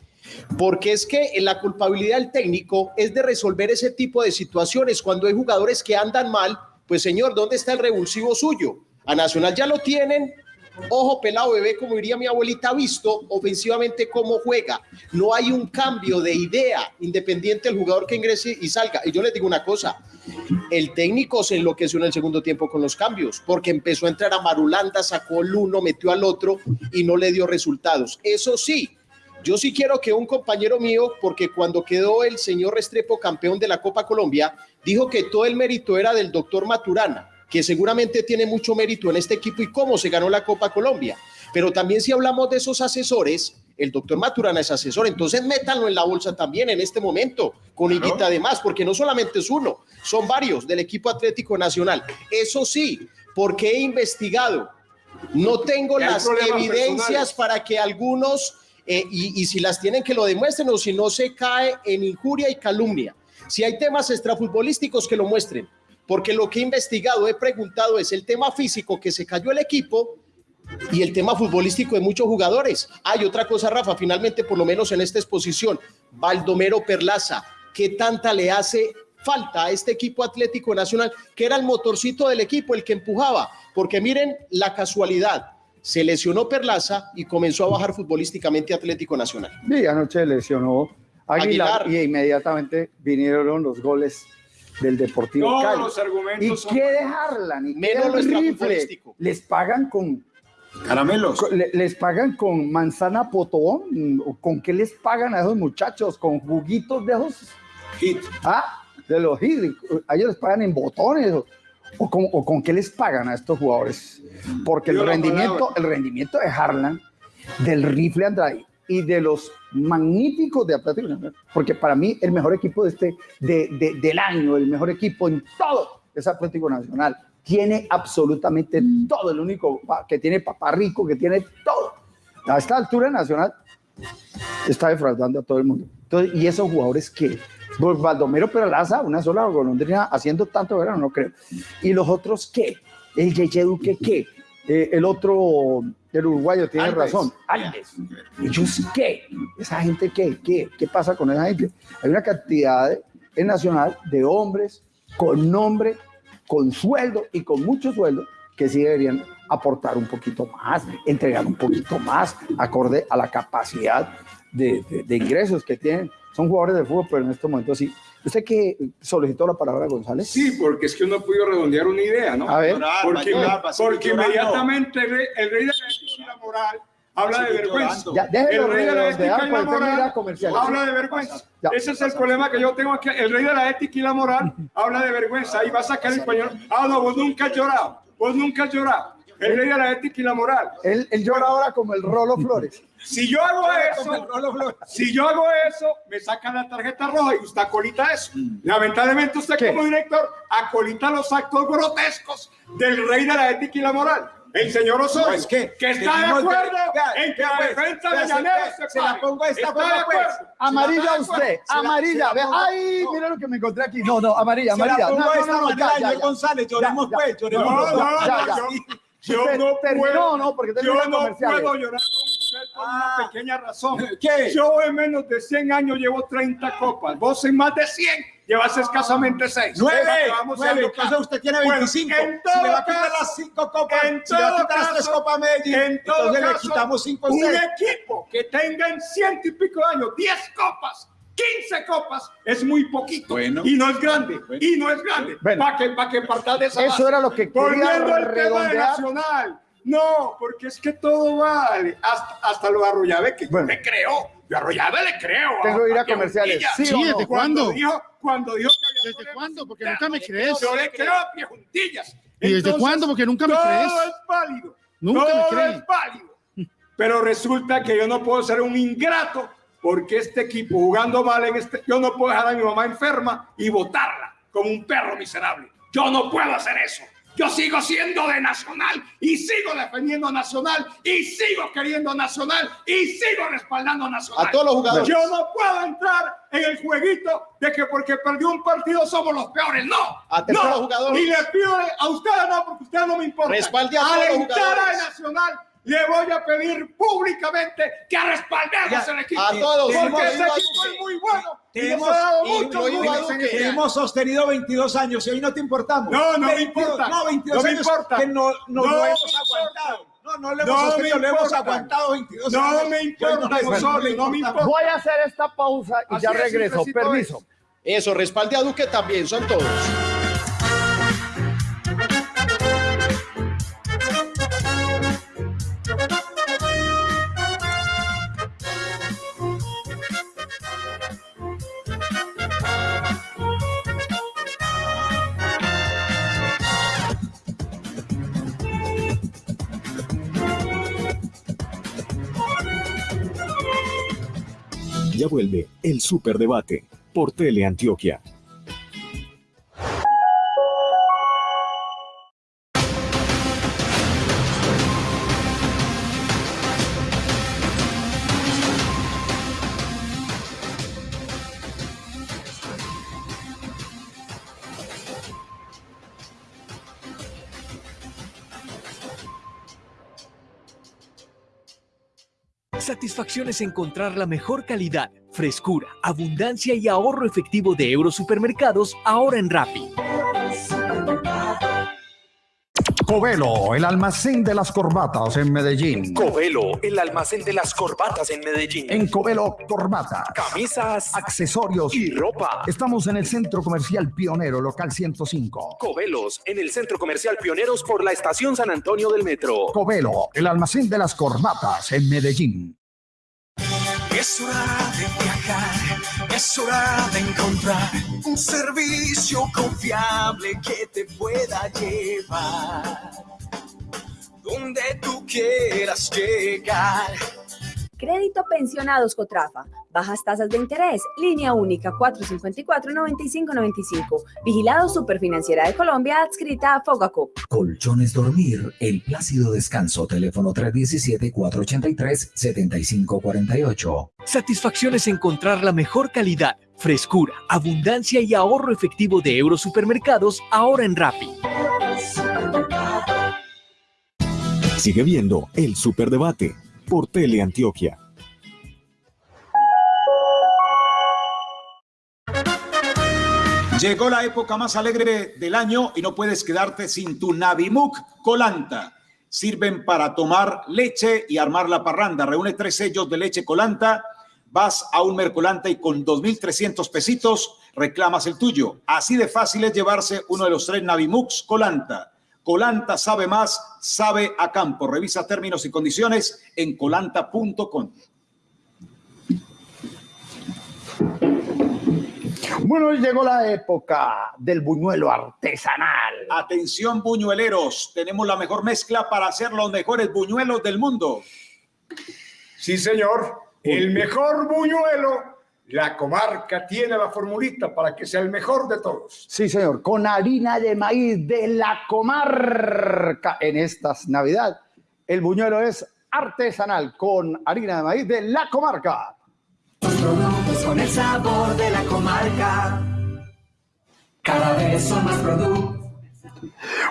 Porque es que la culpabilidad del técnico es de resolver ese tipo de situaciones. Cuando hay jugadores que andan mal, pues señor, ¿dónde está el revulsivo suyo? A Nacional ya lo tienen. Ojo pelado bebé, como diría mi abuelita, visto ofensivamente cómo juega. No hay un cambio de idea independiente del jugador que ingrese y salga. Y yo les digo una cosa, el técnico se enloqueció en el segundo tiempo con los cambios, porque empezó a entrar a Marulanda, sacó el uno, metió al otro y no le dio resultados. Eso sí, yo sí quiero que un compañero mío, porque cuando quedó el señor Restrepo campeón de la Copa Colombia, dijo que todo el mérito era del doctor Maturana, que seguramente tiene mucho mérito en este equipo y cómo se ganó la Copa Colombia. Pero también si hablamos de esos asesores, el doctor Maturana es asesor, entonces métanlo en la bolsa también en este momento, con Higuita además, porque no solamente es uno, son varios del equipo Atlético Nacional. Eso sí, porque he investigado, no tengo las evidencias personales. para que algunos, eh, y, si las tienen que lo demuestren o si no se cae en injuria y calumnia. Si hay temas extrafutbolísticos que lo muestren, porque lo que he investigado, he preguntado es el tema físico que se cayó el equipo y el tema futbolístico de muchos jugadores. Hay otra cosa, Rafa, finalmente, por lo menos en esta exposición, Baldomero Perlaza, ¿qué tanta le hace falta a este equipo Atlético Nacional, que era el motorcito del equipo, el que empujaba? Porque miren la casualidad, se lesionó Perlaza y comenzó a bajar futbolísticamente Atlético Nacional. Y anoche lesionó Aguilar, Aguilar. y inmediatamente vinieron los goles del Deportivo Todos Cali. los argumentos ¿Y son- qué dejarla? ¿Y qué Menos lo rifle? extrafutbolístico. Les pagan con Caramelos. con- les pagan con manzana potón o con qué les pagan a esos muchachos con juguitos de esos Hit. ah de los hit a ellos les pagan en botones o, con, o con qué les pagan a estos jugadores porque el rendimiento el rendimiento de Harlan del rifle Andrade y de los magníficos de Atlético Nacional, porque para mí el mejor equipo de este de, de- del año el mejor equipo en todo es Atlético Nacional tiene absolutamente todo, el único que tiene papá rico, que tiene todo. A esta altura Nacional está defraudando a todo el mundo. Entonces, y esos jugadores que, pues, Baldomero Peralaza, una sola golondrina haciendo tanto verano, no creo. Y los otros qué, el Yeye Duque qué, Eh, el otro, el uruguayo tiene Alves. razón, Alves. ¿Ellos qué? ¿Esa gente qué? ¿Qué? ¿Qué pasa con esa gente? Hay una cantidad de- en Nacional de hombres con nombre, con sueldo y con mucho sueldo que sí deberían aportar un poquito más, entregar un poquito más, acorde a la capacidad de, de- de ingresos que tienen. Son jugadores de fútbol, pero en este momento sí. ¿Usted que solicitó la palabra, González? Sí, porque es que uno pudo redondear una idea, ¿no? A ver. Porque, Llorar, porque inmediatamente el rey, el rey de la ética y la moral habla de vergüenza. Ya, el rey de la ética y la moral habla de vergüenza. Ya. Ese es el problema que yo tengo aquí. El rey de la ética y la moral habla de vergüenza. Ahí va a sacar el español. Ah, no, vos nunca has llorado. Vos nunca has llorado. El rey de la ética y la moral. Él, él llora ahora como el Rolo Flores. Si yo hago eso, si yo hago eso, me sacan la tarjeta roja y usted acolita eso. Lamentablemente usted ¿Qué? como director acolita los actos grotescos del rey de la ética y la moral. El señor Osorio, No, es que que está de que- acuerdo vea, en que la pues, defensa de se- Llanero se se la pongo de esta forma, de pues. acuerdo. Amarilla usted, amarilla. la Ay, no. mira lo que me encontré aquí. No, no, amarilla, Se la amarilla. pongo No, de no, esta no, no, manera, ya, ya. González, lloremos Ya, pues, lloremos No, no, Ya, no. Yo- Usted no terminó, puedo, no, porque yo no puedo llorar con usted por Ah. una pequeña razón. ¿Qué? Yo en menos de 100 años llevo 30 copas, vos en más de 100 llevas escasamente seis. Nueve, Esa que vamos nueve, dando entonces claro. usted tiene Bueno, 25. en si le va a todo quitar caso- las cinco copas, en si le va a todo quitar las caso- copas Medellín, en todo entonces le caso, quitamos cinco Un seis. equipo que tenga en ciento y pico de años 10 copas, 15 copas, es muy poquito. Y no es grande. Y no es grande. Para que, pa' que partas de esa Eso base. era lo que quería Volviendo al tema de. Nacional. No, porque es que todo vale. Hasta, hasta lo de Arroyave, que yo le creo. Yo Arroyave le creo. Tengo que ir a comerciales. Juntilla. ¿Sí o Sí, no? ¿desde cuándo? Dijo, cuando dijo que había ¿Desde cuándo? Porque nunca me crees. yo le creo a pie juntillas. ¿Y desde cuándo? Porque nunca me todo crees. es válido. Nunca me todo crees. es válido. Pero resulta que yo no puedo ser un ingrato porque este equipo jugando mal en este, yo no puedo dejar a mi mamá enferma y botarla como un perro miserable. Yo no puedo hacer eso. Yo sigo siendo de Nacional y sigo defendiendo a Nacional y sigo queriendo a Nacional y sigo respaldando a Nacional. A todos los jugadores. Yo no puedo entrar en el jueguito de que porque perdió un partido somos los peores. No. A todos no. los jugadores. Y le pido a ustedes no, porque ustedes no me importan. Respalde a todos los Alentar a jugadores. Nacional. Le voy a pedir públicamente que respaldemos Ya, el equipo. a todos. Porque ese equipo es muy bueno. Tenemos, ha dado que hemos sostenido 22 años y hoy no te importamos. No, no me 22, importa. No, 22 No me años importa. que no, no, No lo me hemos importa. aguantado. No, no lo No hemos me sostenido, lo hemos importa. aguantado 22 No años. me importa, José, resuelve, no me importa. Voy a hacer esta pausa y Así ya es, regreso. Permiso. Eso, respalde a Duque también, son todos. Vuelve el Superdebate por Teleantioquia. Satisfacción es encontrar la mejor calidad, frescura, abundancia y ahorro efectivo de Eurosupermercados ahora en Rappi. Covelo, el almacén de las corbatas en Medellín. Covelo, el almacén de las corbatas en Medellín. En Covelo, corbatas, Camisas accesorios y ropa. Estamos en el Centro Comercial Pionero, local 105. Covelos, en el Centro Comercial Pioneros por la Estación San Antonio del Metro. Covelo, el almacén de las corbatas en Medellín. Es hora de viajar, es hora de encontrar un servicio confiable que te pueda llevar donde tú quieras llegar. Crédito Pensionados Cotrafa. Bajas tasas de interés. Línea única 454-9595. Vigilado Superfinanciera de Colombia, adscrita a Fogacop. Colchones Dormir, el plácido descanso, teléfono 317-483-7548. Satisfacción es encontrar la mejor calidad, frescura, abundancia y ahorro efectivo de Eurosupermercados ahora en Rappi. Sigue viendo el Superdebate por Teleantioquia. Llegó la época más alegre del año y no puedes quedarte sin tu Navimuk Colanta. Sirven para tomar leche y armar la parranda. Reúne tres sellos de leche Colanta. Vas a un Mercolanta y con 2.300 pesitos reclamas el tuyo. Así de fácil es llevarse uno de los tres Navimux Colanta. Colanta sabe más, sabe a campo. Revisa términos y condiciones en colanta.com. Bueno, llegó la época del buñuelo artesanal. Atención buñueleros, tenemos la mejor mezcla para hacer los mejores buñuelos del mundo. Sí, señor. El mejor buñuelo, la comarca tiene la formulita para que sea el mejor de todos. Sí, señor, con harina de maíz de la comarca en estas Navidad. El buñuelo es artesanal con harina de maíz de la comarca. Productos con el sabor de la comarca. Cada vez son más productos.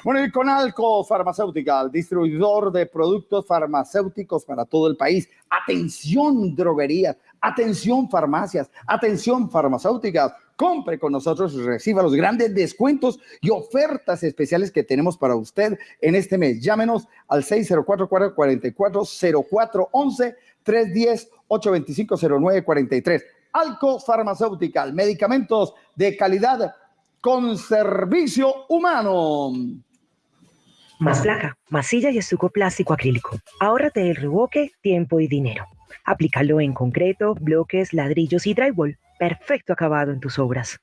Bueno, y con Alco Farmacéutica, distribuidor de productos farmacéuticos para todo el país. Atención, droguerías. Atención, farmacias. Atención, farmacéuticas. compre con nosotros y reciba los grandes descuentos y ofertas especiales que tenemos para usted en este mes. Llámenos al 604-440411 310-825-0943. Alco Farmacéutica, medicamentos de calidad con servicio humano. Más placa, masilla y estuco plástico acrílico. Ahórrate el reboque, tiempo y dinero. Aplícalo en concreto, bloques, ladrillos y drywall. Perfecto acabado en tus obras.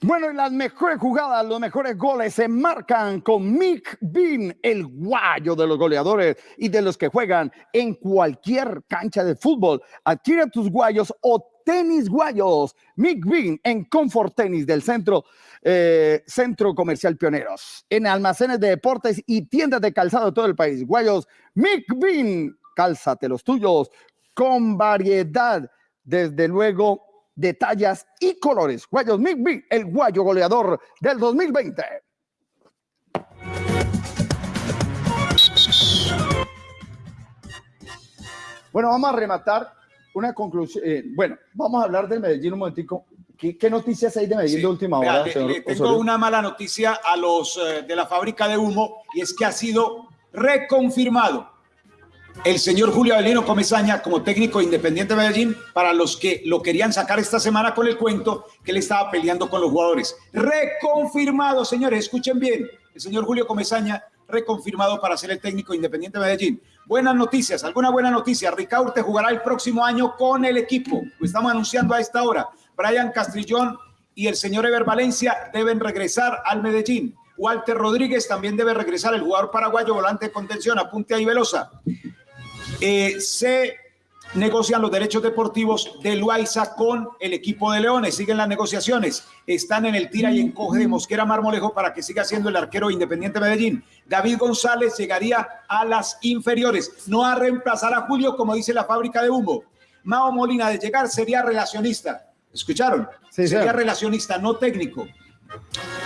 Bueno, y las mejores jugadas, los mejores goles se marcan con Mick Bean, el guayo de los goleadores y de los que juegan en cualquier cancha de fútbol. Adquiere tus guayos o tenis guayos. Mick Bean en Comfort Tenis del centro, eh, centro Comercial Pioneros. En almacenes de deportes y tiendas de calzado de todo el país. Guayos Mick Bean, cálzate los tuyos con variedad. Desde luego de tallas y colores. Guayos Mick Bean, el guayo goleador del 2020. Bueno, vamos a rematar una conclusión. eh, bueno, vamos a hablar del Medellín un momentico. ¿Qué, qué noticias hay de Medellín de última Vea, hora, le- señor le tengo Osorio? una mala noticia a los eh, de la fábrica de humo y es que ha sido reconfirmado el señor Julio Avelino Comesaña como técnico independiente de Medellín para los que lo querían sacar esta semana con el cuento que él estaba peleando con los jugadores. Reconfirmado, señores, escuchen bien. El señor Julio Comesaña reconfirmado para ser el técnico independiente de Medellín. Buenas noticias, alguna buena noticia. Ricaurte jugará el próximo año con el equipo. Lo estamos anunciando a esta hora. Brian Castrillón y el señor Ever Valencia deben regresar al Medellín. Walter Rodríguez también debe regresar, el jugador paraguayo volante de contención, apunte ahí Velosa. Eh, se negocian los derechos deportivos de Loaiza con el equipo de Leones. Siguen las negociaciones. Están en el tira y encoge de Mosquera Marmolejo para que siga siendo el arquero independiente Medellín. David González llegaría a las inferiores. No a reemplazar a Julio, como dice la fábrica de humo. Mao Molina de llegar sería relacionista. ¿Escucharon? sería relacionista, no técnico.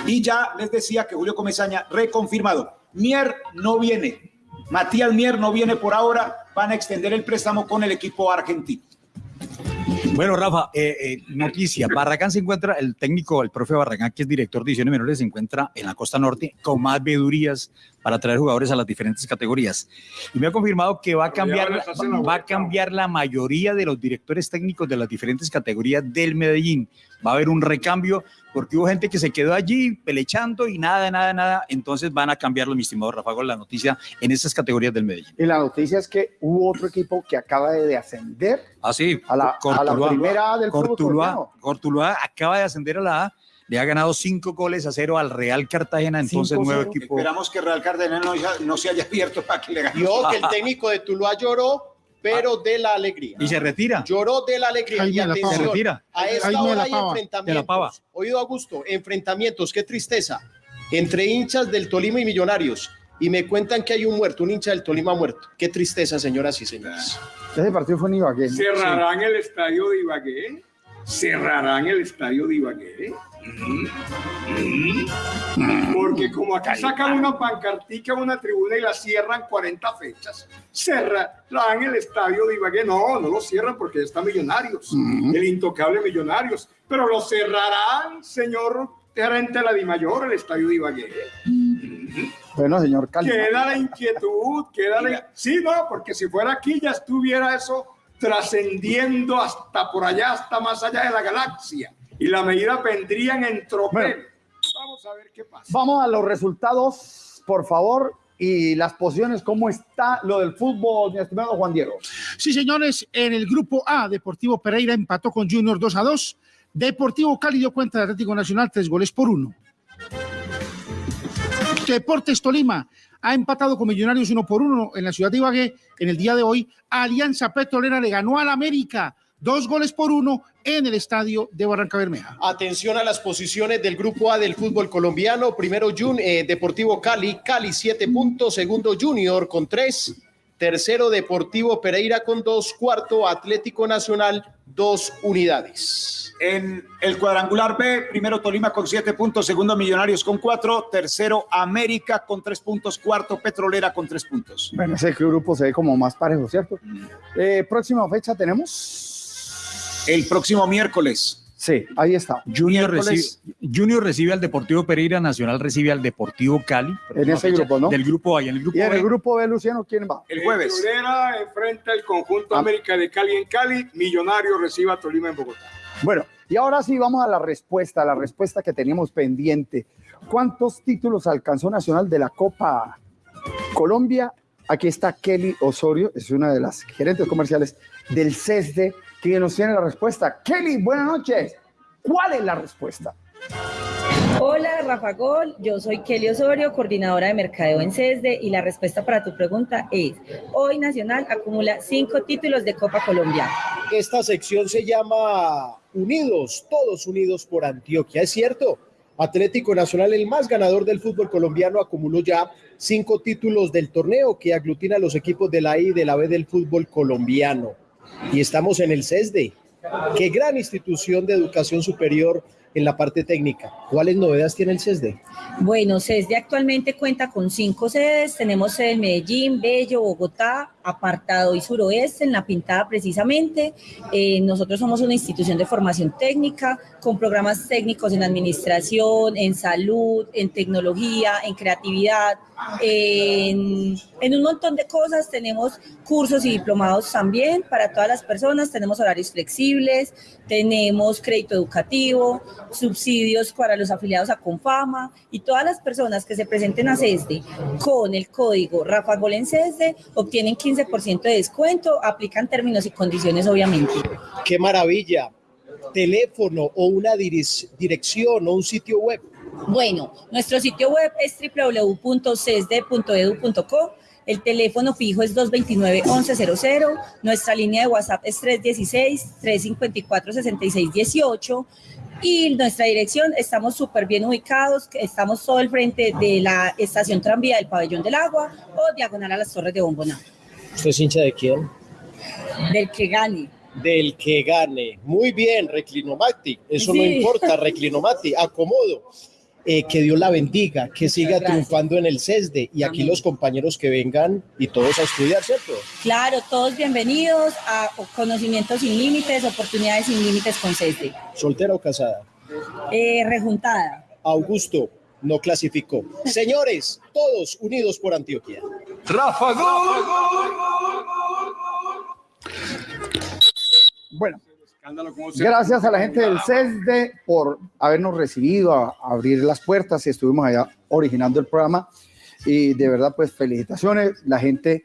Y ya les decía que Julio Comesaña reconfirmado. Mier no viene. Matías Mier no viene por ahora. Van a extender el préstamo con el equipo argentino. Bueno, Rafa, eh, eh, noticia. Barragán se encuentra, el técnico, el profe Barragán, que es director de divisiones menores, se encuentra en la costa norte con más vedurías para traer jugadores a las diferentes categorías. Y me ha confirmado que va a cambiar, la va a cambiar la mayoría de los directores técnicos de las diferentes categorías del Medellín. Va a haber un recambio porque hubo gente que se quedó allí pelechando y nada, nada, nada. Entonces van a cambiarlo, mi estimado Rafa, con la noticia en esas categorías del Medellín. Y la noticia es que hubo otro equipo que acaba de ascender Ah, sí. a la, a la primera A del fútbol Cortuluá, colombiano. Cortuluá acaba de ascender a la A, le ha ganado cinco goles a cero al Real Cartagena, entonces nuevo equipo. Esperamos que Real Cartagena no, se haya abierto para que le gane. Y ojo, que el técnico de Tuluá lloró, pero de la alegría. Y se retira. Lloró de la alegría. Y la atención, Se retira. a esta de hora hay enfrentamientos. De la Pava. Oído Augusto, enfrentamientos, qué tristeza. Entre hinchas del Tolima y Millonarios. Y me cuentan que hay un muerto, un hincha del Tolima muerto. Qué tristeza, señoras y señores. Ese partido fue en Ibagué. ¿Cerrarán el estadio de Ibagué? ¿Cerrarán el estadio de Ibagué? Porque como acá sacan una pancartica, una tribuna y la cierran 40 fechas, cerrarán el estadio de Ibagué. No, no lo cierran porque ya está Millonarios, el intocable Millonarios. Pero lo cerrarán, señor gerente de la Dimayor, el estadio de Ibagué. Bueno, señor Calma. Queda la inquietud, queda la... Sí, no, porque si fuera aquí ya estuviera eso trascendiendo hasta por allá, hasta más allá de la galaxia. Y la medida vendrían en tropel. Vamos a ver qué pasa. Vamos a los resultados, por favor, y las posiciones, cómo está lo del fútbol, mi estimado Juan Diego. Sí, señores, en el grupo A, Deportivo Pereira empató con Junior 2 a 2. Deportivo Cali dio cuenta de Atlético Nacional tres goles por uno. Deportes Tolima ha empatado con Millonarios uno por uno en la ciudad de Ibagué. En el día de hoy, Alianza Petrolera le ganó al América dos goles por uno en el estadio de Barranca Bermeja. Atención a las posiciones del grupo A del fútbol colombiano. Primero Jun, eh, Deportivo Cali, Cali 7 puntos. Segundo Junior con 3. Tercero Deportivo Pereira con 2. Cuarto Atlético Nacional, 2 unidades. En el cuadrangular B, primero Tolima con siete puntos, segundo Millonarios con cuatro, tercero América con tres puntos, cuarto Petrolera con tres puntos. Bueno, ese grupo se ve como más parejo, ¿cierto? Eh, próxima fecha tenemos. El próximo miércoles. Sí, ahí está. Junior recibe, Junior recibe al Deportivo Pereira, Nacional recibe al Deportivo Cali. En ese grupo, ¿no? Del grupo A y en el grupo Y en B. el grupo B, Luciano, ¿quién va? El jueves. Petrolera enfrenta el conjunto Ah. América de Cali en Cali. Millonario recibe a Tolima en Bogotá. Bueno, y ahora sí vamos a la respuesta, la respuesta que teníamos pendiente. ¿Cuántos títulos alcanzó Nacional de la Copa Colombia? Aquí está Kelly Osorio, es una de las gerentes comerciales del CESDE, que nos tiene la respuesta. Kelly, buenas noches. ¿Cuál es la respuesta? Hola, Rafa Gol. Yo soy Kelly Osorio, coordinadora de mercadeo en CESDE y la respuesta para tu pregunta es, hoy Nacional acumula cinco títulos de Copa Colombia. Esta sección se llama Unidos, todos unidos por Antioquia. ¿Es cierto? Atlético Nacional, el más ganador del fútbol colombiano, acumuló ya cinco títulos del torneo que aglutina a los equipos de la I y de la B del fútbol colombiano. Y estamos en el CESDE. Qué gran institución de educación superior en la parte técnica. ¿Cuáles novedades tiene el CESDE? Bueno, CESDE actualmente cuenta con cinco sedes. Tenemos sede en Medellín, Bello, Bogotá, Apartado y Suroeste, en La Pintada precisamente. Eh, nosotros somos una institución de formación técnica con programas técnicos en administración, en salud, en tecnología, en creatividad, en, en un montón de cosas. Tenemos cursos y diplomados también para todas las personas. Tenemos horarios flexibles, tenemos crédito educativo, subsidios para los afiliados a Confama y todas las personas que se presenten a CESDE con el código Rafa Gol en CESDE obtienen 15% de descuento, aplican términos y condiciones obviamente. ¡Qué maravilla! Teléfono o una direc- dirección o un sitio web. Bueno, nuestro sitio web es www.cesde.edu.co. El teléfono fijo es 229-1100. Nuestra línea de WhatsApp es 316-354-6618. Y nuestra dirección, estamos súper bien ubicados. Estamos todo al frente de la estación tranvía del Pabellón del Agua o diagonal a las Torres de Bomboná. ¿Usted es hincha de quién? Del que gane. Del que gane. Muy bien, Reclinomati. Eso no importa, Reclinomati. Acomodo. Eh, que Dios la bendiga, que siga gracias. triunfando en el CESDE y aquí los compañeros que vengan y todos a estudiar, ¿cierto? Claro, todos bienvenidos a Conocimientos sin Límites, Oportunidades sin Límites con CESDE. ¿Soltera o casada? Eh, rejuntada. Augusto no clasificó. Señores, todos unidos por Antioquia. Rafa Gol. Bueno, Escándalo, ¿cómo se- Gracias a la gente del CESDE por habernos recibido, a, abrir las puertas y estuvimos allá originando el programa. Y de verdad, pues felicitaciones. La gente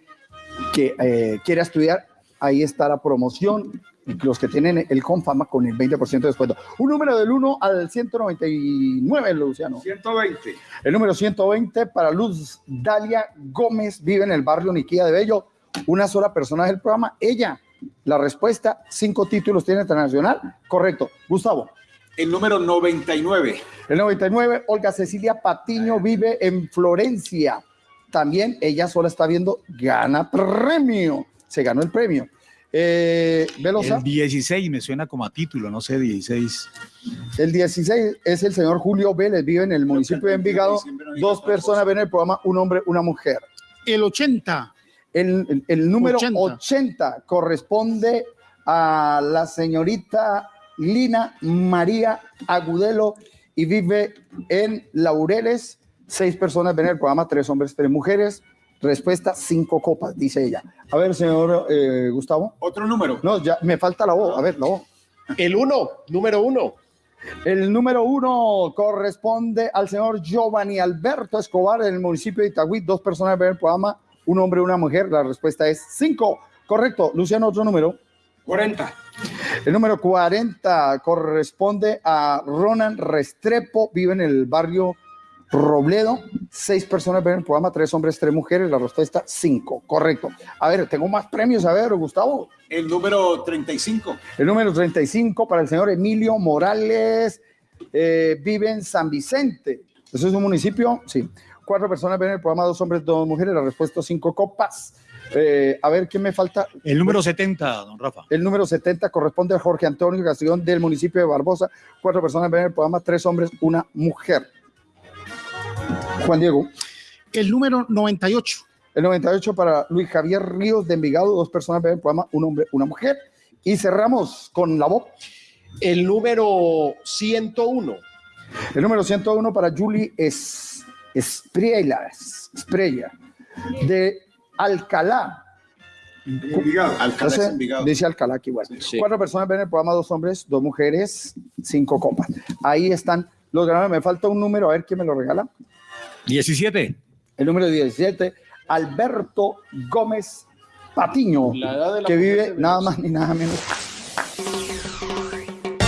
que eh, quiera estudiar, ahí está la promoción. Los que tienen el Confama con el 20% de descuento. Un número del 1 al 199, Luciano. 120. El número 120 para Luz Dalia Gómez, vive en el barrio Niquía de Bello. Una sola persona del programa, ella. La respuesta, cinco títulos tiene internacional. Correcto. Gustavo. El número 99. El 99, Olga Cecilia Patiño vive en Florencia. También ella sola está viendo, gana premio. Se ganó el premio. Eh, Velosa. El 16 me suena como a título, no sé, 16. El 16 es el señor Julio Vélez, vive en el municipio de Envigado. Dos personas ven el programa, un hombre, una mujer. El 80. El, el- el número 80. 80. corresponde a la señorita Lina María Agudelo y vive en Laureles. Seis personas ven el programa, tres hombres, tres mujeres. Respuesta, cinco copas, dice ella. A ver, señor eh, Gustavo. Otro número. No, ya me falta la voz. A ver, la voz. El uno, número uno. El número uno corresponde al señor Giovanni Alberto Escobar en el municipio de Itagüí. Dos personas ven el programa, un hombre y una mujer. La respuesta es cinco. Correcto. Luciano, otro número. 40. El número 40 corresponde a Ronan Restrepo, vive en el barrio Robledo. Seis personas ven el programa, tres hombres, tres mujeres. La respuesta, cinco. Correcto. A ver, tengo más premios. A ver, Gustavo. El número 35. El número 35 para el señor Emilio Morales, eh, vive en San Vicente. ¿Eso es un municipio? Sí. Cuatro personas ven el programa, dos hombres, dos mujeres. La respuesta, cinco copas. Eh, a ver, ¿quién me falta? El número 70, don Rafa. El número 70 corresponde a Jorge Antonio Castellón del municipio de Barbosa. Cuatro personas ven el programa, tres hombres, una mujer. Juan Diego. El número 98. El 98 para Luis Javier Ríos de Envigado, dos personas ven el programa, un hombre, una mujer. Y cerramos con la voz. El número 101. El número 101 para Julie es Espriella, Espriella, de Alcalá. Envigado. Alcalá es Entonces, Envigado. dice Alcalá aquí igual. Cuatro personas ven el programa, dos hombres, dos mujeres, cinco copas. Ahí están los ganadores. Me falta un número, a ver quién me lo regala. 17. El número 17, Alberto Gómez Patiño, que vive nada más ni nada menos.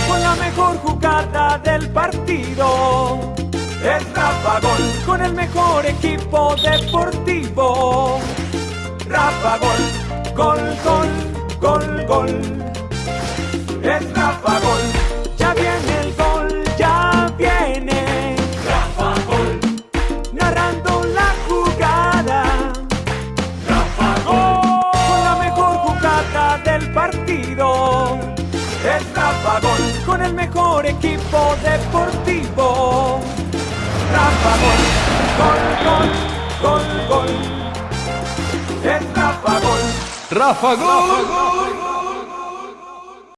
con la mejor jugada del partido. Es Rafa Gol con el mejor equipo deportivo. Rafa Gol, gol, gol, gol. Es Rafa Gol, ya viene el gol, ya viene. Rafa Gol, narrando la jugada. Rafa Gol, con la mejor jugada del partido. Es Rafa Gol con el mejor equipo deportivo. Rafa Gol, gol, gol, Rafa Gol. Rafa Gol.